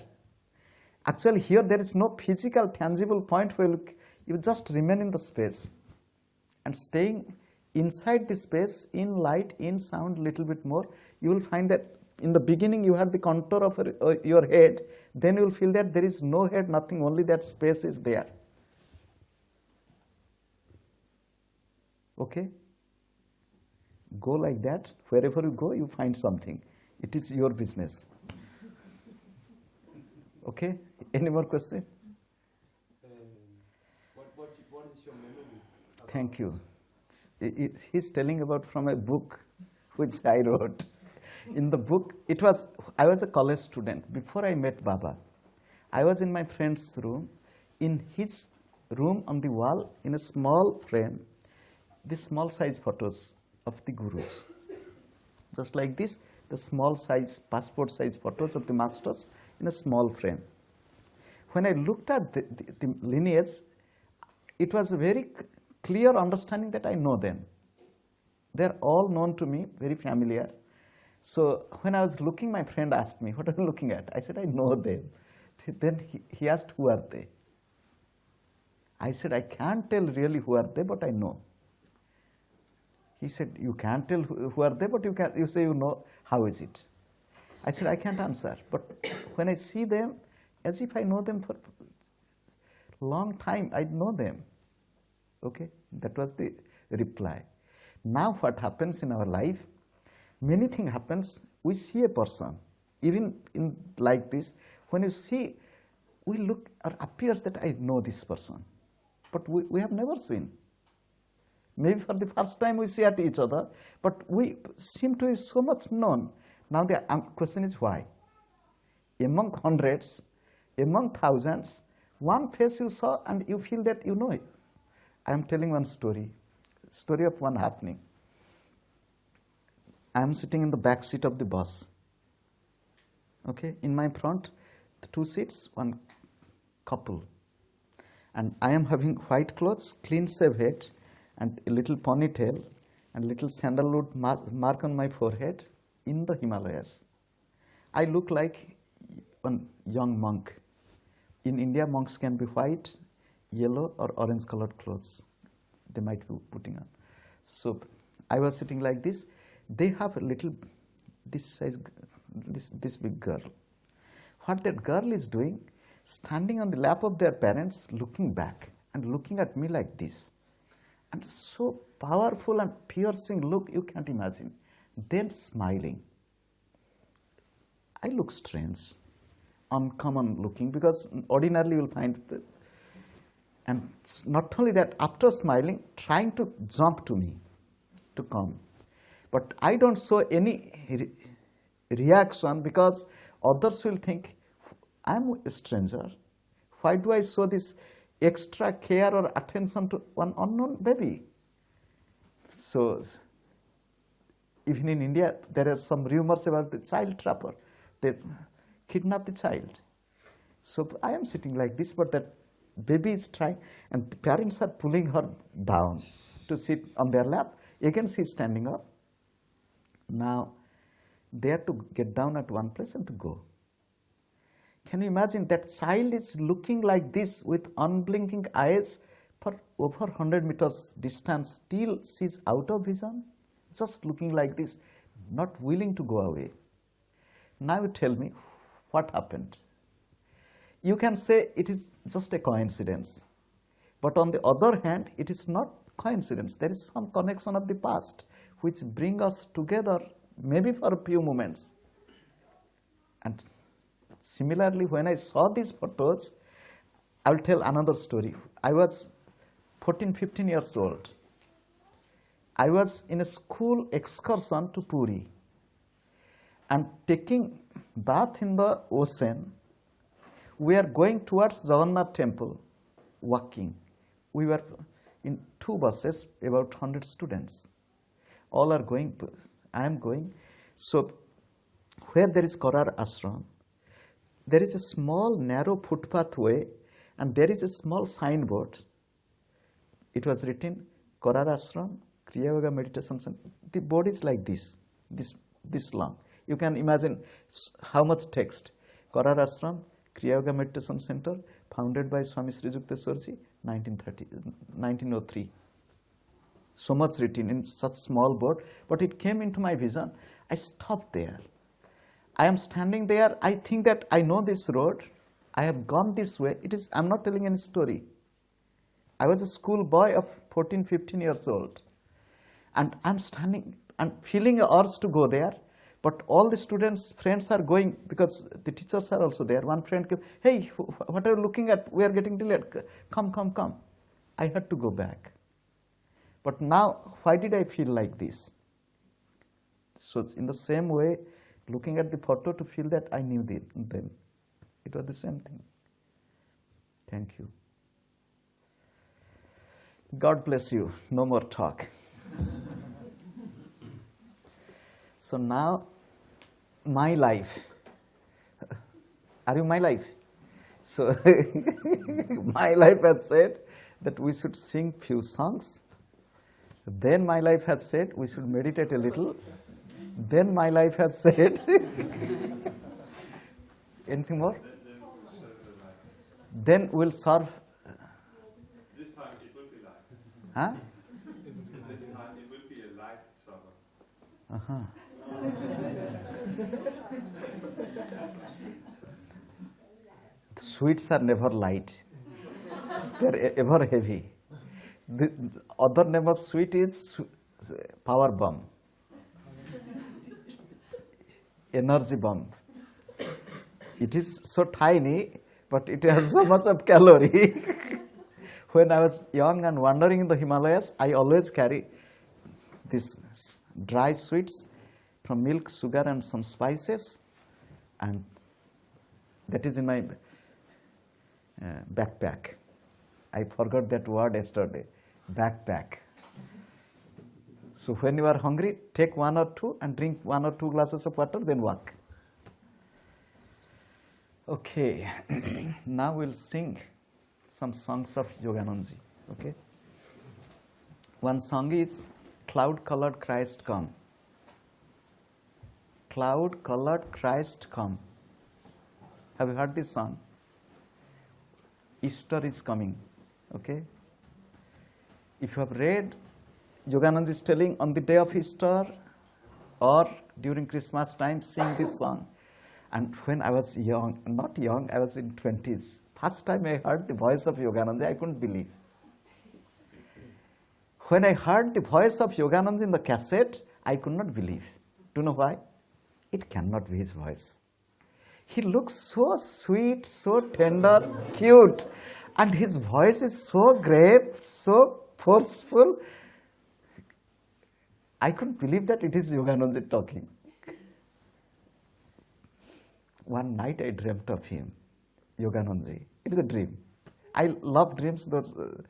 Actually, here there is no physical, tangible point where you, just remain in the space and staying inside the space, in light, in sound, little bit more, you will find that in the beginning you have the contour of uh, your head, then you will feel that there is no head, nothing, only that space is there. Okay? Go like that. Wherever you go, you find something. It is your business. Okay? <laughs> Any more question? Um, what, what, what is your memory? Thank you. It's- it- it- he's telling about from a book which I wrote. In the book, it was I was a college student before I met Baba. I was in my friend's room. In his room on the wall, in a small frame, the small size photos of the gurus. Just like this, the small size, passport size photos of the masters in a small frame. When I looked at the, the, the lineage, it was a very clear understanding that I know them. They're all known to me, very familiar. So when I was looking, my friend asked me, What are you looking at? I said, I know them. Then he, he asked, Who are they? I said, I can't tell really who are they, but I know. He said, You can't tell who are they, but you, can, you say you know. How is it? I said, I can't answer. But when I see them, as if I know them for long time, I know them. Okay? That was the reply. Now what happens in our life? Many things happens. We see a person, even in like this. When you see, we look or appears that I know this person, but we, we have never seen. Maybe for the first time we see at each other, but we seem to be so much known. Now the um, question is why? Among hundreds, among thousands, one face you saw and you feel that you know it. I am telling one story, story of one happening. I am sitting in the back seat of the bus. Okay, in my front, two seats, one couple. And I am having white clothes, clean shave head, and a little ponytail, and little sandalwood mark on my forehead in the Himalayas. I look like a young monk. In India, monks can be white, yellow, or orange colored clothes. They might be putting on. So I was sitting like this. They have a little, this size, this this big girl. What that girl is doing, standing on the lap of their parents, looking back and looking at me like this, and so powerful and piercing look you can't imagine. Then smiling. I look strange, uncommon looking because ordinarily you'll find that. And not only that, after smiling, trying to jump to me to come. But I don't show any re- reaction because others will think I'm a stranger. Why do I show this extra care or attention to one unknown baby? So, even in India, there are some rumors about the child trapper. They kidnap the child. So I am sitting like this, but that baby is trying, and the parents are pulling her down to sit on their lap. Again, she is standing up. Now, they have to get down at one place and to go. Can you imagine that child is looking like this with unblinking eyes for over 100 meters distance, still she's out of vision, just looking like this, not willing to go away. Now you tell me what happened. You can say it is just a coincidence. But on the other hand, it is not coincidence. There is some connection of the past which bring us together maybe for a few moments. And similarly, when I saw these photos, I will tell another story. I was 14, 15 years old. I was in a school excursion to Puri and taking bath in the ocean. We are going towards Jagannath temple, walking. We were in two buses, about 100 students. All are going, I am going. So, where there is Karar ashram, there is a small narrow footpath way and there is a small signboard. It was written Karar ashram, Kriya Yoga meditation center. The board is like this, this, this long. You can imagine how much text. Karar ashram, Kriya Yoga meditation center, founded by Swami Sri Yukteswarji, 1930, 1903 so much written in such small board, but it came into my vision. I stopped there. I am standing there. I think that I know this road. I have gone this way. It is. I am not telling any story. I was a school boy of 14, 15 years old, and I am standing and feeling a urge to go there. But all the students, friends are going because the teachers are also there. One friend came, hey, what are you looking at? We are getting delayed. Come, come, come. I had to go back. But now, why did I feel like this? So, in the same way, looking at the photo to feel that I knew the- them. It was the same thing. Thank you. God bless you. No more talk. So now, my life. Are you my life? So, <laughs> my life has said that we should sing few songs. Then my life has said we should meditate a little. Then my life has said. <laughs> Anything more? Then we'll serve. This time it will be live. Huh? This time it will be a live supper. Uh-huh. Sweets are never light. They're e- ever heavy. The other name of sweet is power bomb, energy bomb. It is so tiny, but it has so much of calorie. <laughs> when I was young and wandering in the Himalayas, I always carry these s- dry sweets from milk, sugar, and some spices, and that is in my uh, backpack. I forgot that word yesterday. Backpack. So when you are hungry, take one or two and drink one or two glasses of water, then walk. Okay, <clears throat> now we'll sing some songs of Yoganandaji. Okay, one song is "Cloud Colored Christ Come." Cloud Colored Christ Come. Have you heard this song? Easter is coming. Okay. If you have read, Yoganand is telling on the day of Easter or during Christmas time, sing this song. And when I was young, not young, I was in 20s, first time I heard the voice of Yoganand, I couldn't believe. When I heard the voice of Yoganand in the cassette, I could not believe. Do you know why? It cannot be his voice. He looks so sweet, so tender, cute, and his voice is so grave, so forceful. I couldn't believe that it is Yogananda talking. One night I dreamt of him, Yoganandaji. It is a dream. I love dreams. Those, uh,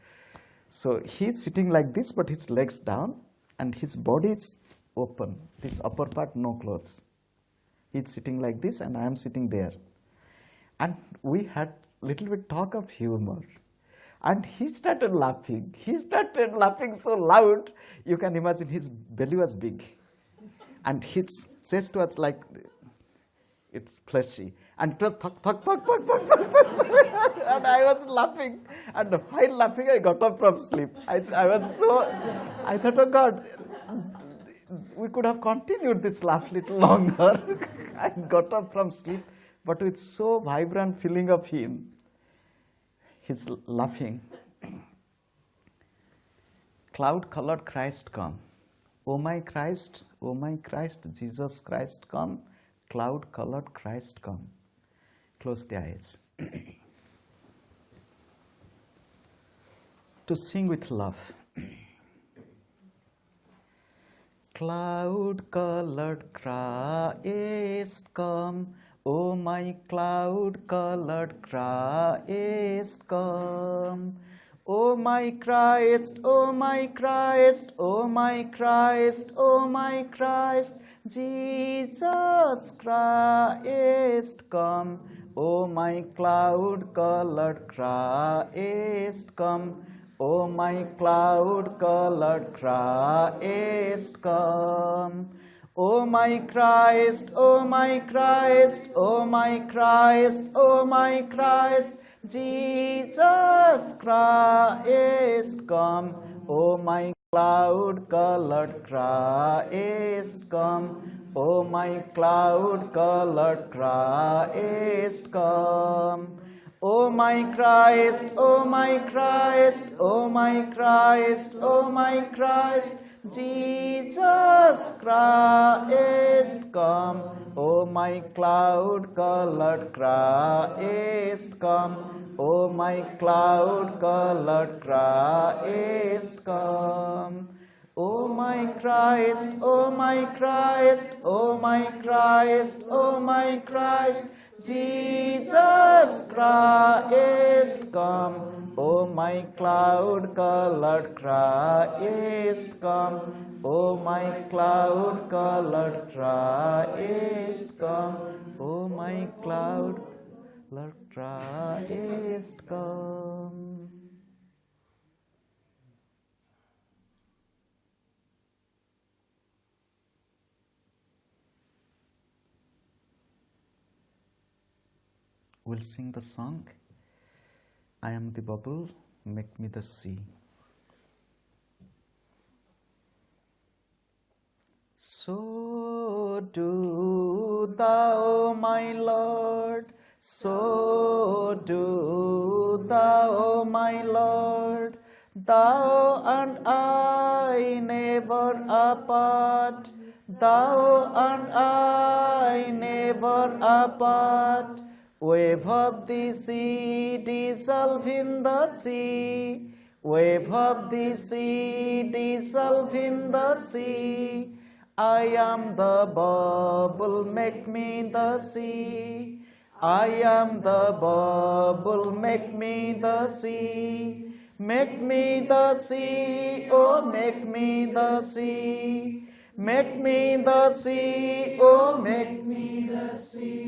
so he's sitting like this, but his legs down, and his body is open. This upper part, no clothes. He's sitting like this, and I am sitting there. And we had little bit talk of humor. And he started laughing. He started laughing so loud, you can imagine his belly was big. And his chest was like, it's fleshy. And thuk, thuk, thuk, thuk, thuk, thuk, thuk. and I was laughing. And while laughing, I got up from sleep. I, I was so, I thought, oh God, we could have continued this laugh little longer. I got up from sleep, but with so vibrant feeling of him, he's laughing. Cloud colored Christ come. O my Christ, O my Christ, Jesus Christ come. Cloud colored Christ come. Close their eyes. <clears throat> to sing with love. <clears throat> Cloud colored Christ come, O my cloud colored Christ come. O my Christ, O my Christ, O my Christ, O my Christ, Jesus Christ come. O my cloud colored Christ come. O my cloud colored Christ come. O my Christ, O my Christ, O my Christ, O my Christ, Jesus Christ come. O my cloud colored Christ come. O my cloud colored Christ come. O my Christ, O my Christ, O my Christ, O my Christ, Jesus Christ come. O my cloud colored Christ come. O my cloud colored Christ come. O my Christ, O my Christ, O my Christ, O my Christ, Jesus Christ come. O my cloud colored Christ come. O my cloud colored Christ come. O my cloud colored Christ come. We'll sing the song I am the bubble, make me the sea. So do thou, my Lord, so do thou, my Lord, thou and I never apart, thou and I never apart. Wave of the sea, dissolve in the sea. Wave of the sea, dissolve in the sea. I am the bubble, make me the sea. I am the bubble, make me the sea. Make me the sea, oh, make me the sea. Make me the sea, oh, make me the sea.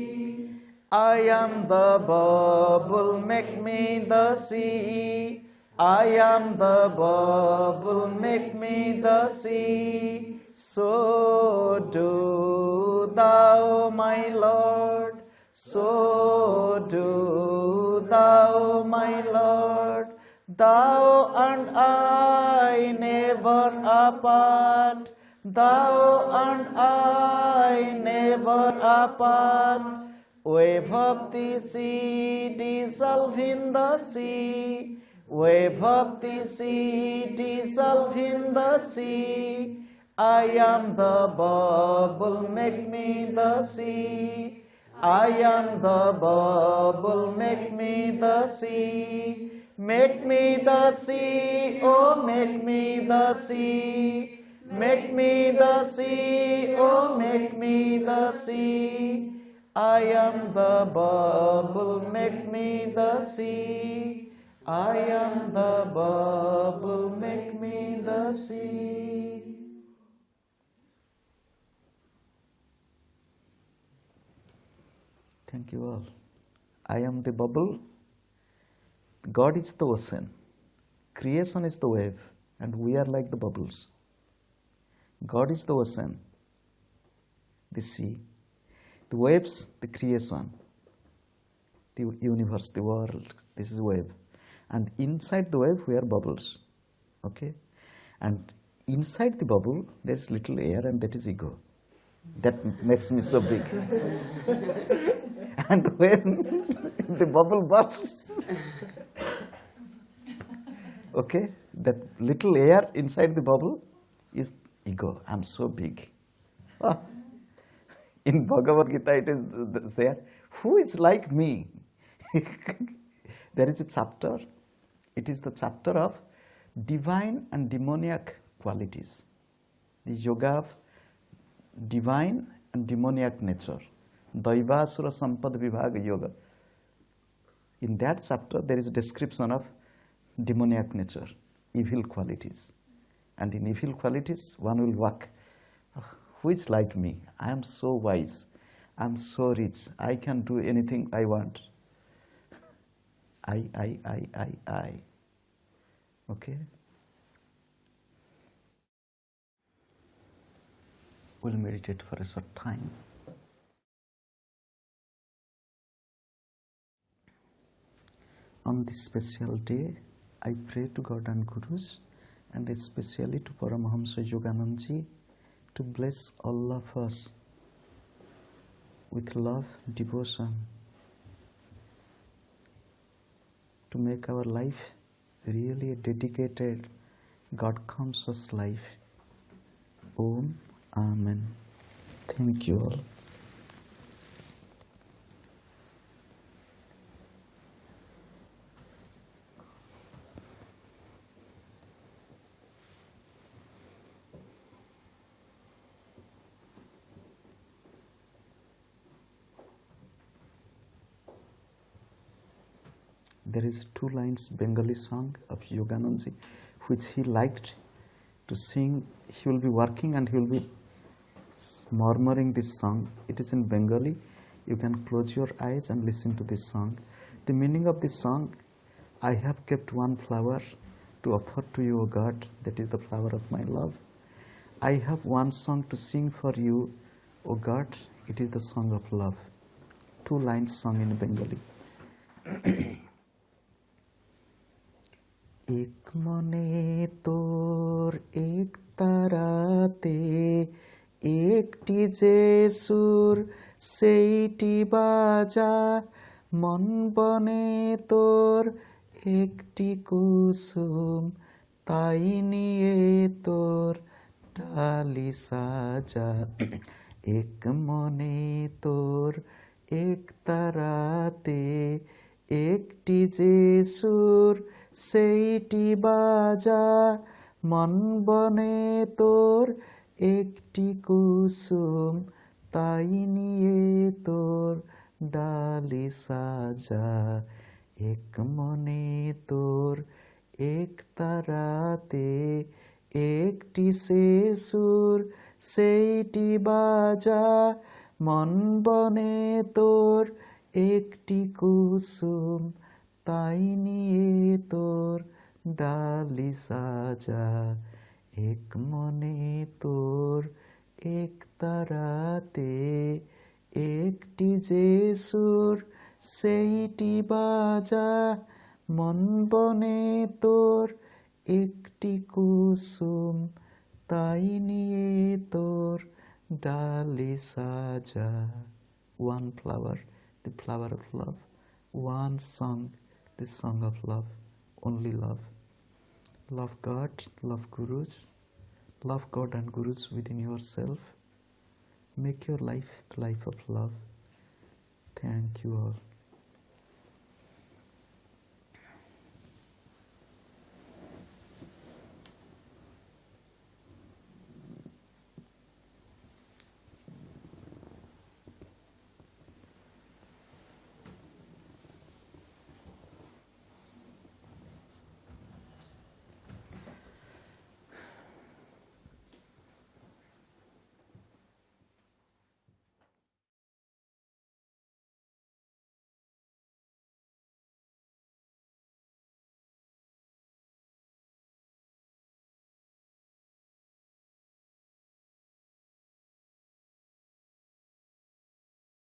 I am the bubble, make me the sea. I am the bubble, make me the sea. So do thou, my Lord, so do thou, my Lord. Thou and I never apart, thou and I never apart. Wave of the sea, dissolve in the sea. Wave of the sea, dissolve in the sea. I am the bubble, make me the sea. I am the bubble, make me the sea. Make me the sea, oh, make me the sea. Make me the sea, oh, make me the sea. I am the bubble, make me the sea. I am the bubble, make me the sea. Thank you all. I am the bubble. God is the ocean. Creation is the wave, and we are like the bubbles. God is the ocean, the sea, the waves, the creation, the universe, the world. This is wave, and inside the wave we are bubbles. Okay, and inside the bubble there is little air and that is ego. That makes me so big. <laughs> and when <laughs> the bubble bursts, <laughs> okay, that little air inside the bubble is ego. I'm so big. Ah. In Bhagavad Gita, it is th- th- there. Who is like me? <laughs> there is a chapter. It is the chapter of divine and demoniac qualities. The yoga of divine and demoniac nature. Daivasura Sampad Vibhaga Yoga. In that chapter, there is description of demoniac nature, evil qualities. And in evil qualities, one will walk. "Ah, Who is like me? I am so wise. I am so rich. I can do anything I want. I, I, I, I, I. Okay? We'll meditate for a short time. On this special day, I pray to God and Gurus and especially to Paramahamsa Yoganandji to bless Allah us with love, devotion, to make our life really a dedicated, God conscious life. Om Amen. Thank you all. There is two lines Bengali song of Yoganandji which he liked to sing. He will be working and he will be murmuring this song. It is in Bengali. You can close your eyes and listen to this song. The meaning of this song I have kept one flower to offer to you, O God, that is the flower of my love. I have one song to sing for you, O God, it is the song of love. Two lines sung in Bengali. <clears throat> এক মনে তোর এক তারাতে, একটি যে সুর, সেইটি বাজা। মন বনে তোর একটি কুসুম, তাই নিয়ে তোর ডালি সাজা। এক মনে তোর এক তারাতে, একটি যে সুর সেইটি বাজা, মন বনে তোর একটি কুসুম, তাই নিয়ে তোর ডালি সাজা। এক মনে তোর এক তারাতে একটি সে সুর, সেইটি বাজা, মন বনে তোর একটি কুসুম তাই নিয়ে তোর ডালি সাজা। এক মনে তোর এক তারাতে একটি যে সুর সেইটি বাজা। মন বনে তোর একটি কুসুম তাই নিয়ে তোর ডালি সাজা। One flower, the flower of love, one song, the song of love, only love. Love God, love Gurus, love God and Gurus within yourself. Make your life the life of love. Thank you all.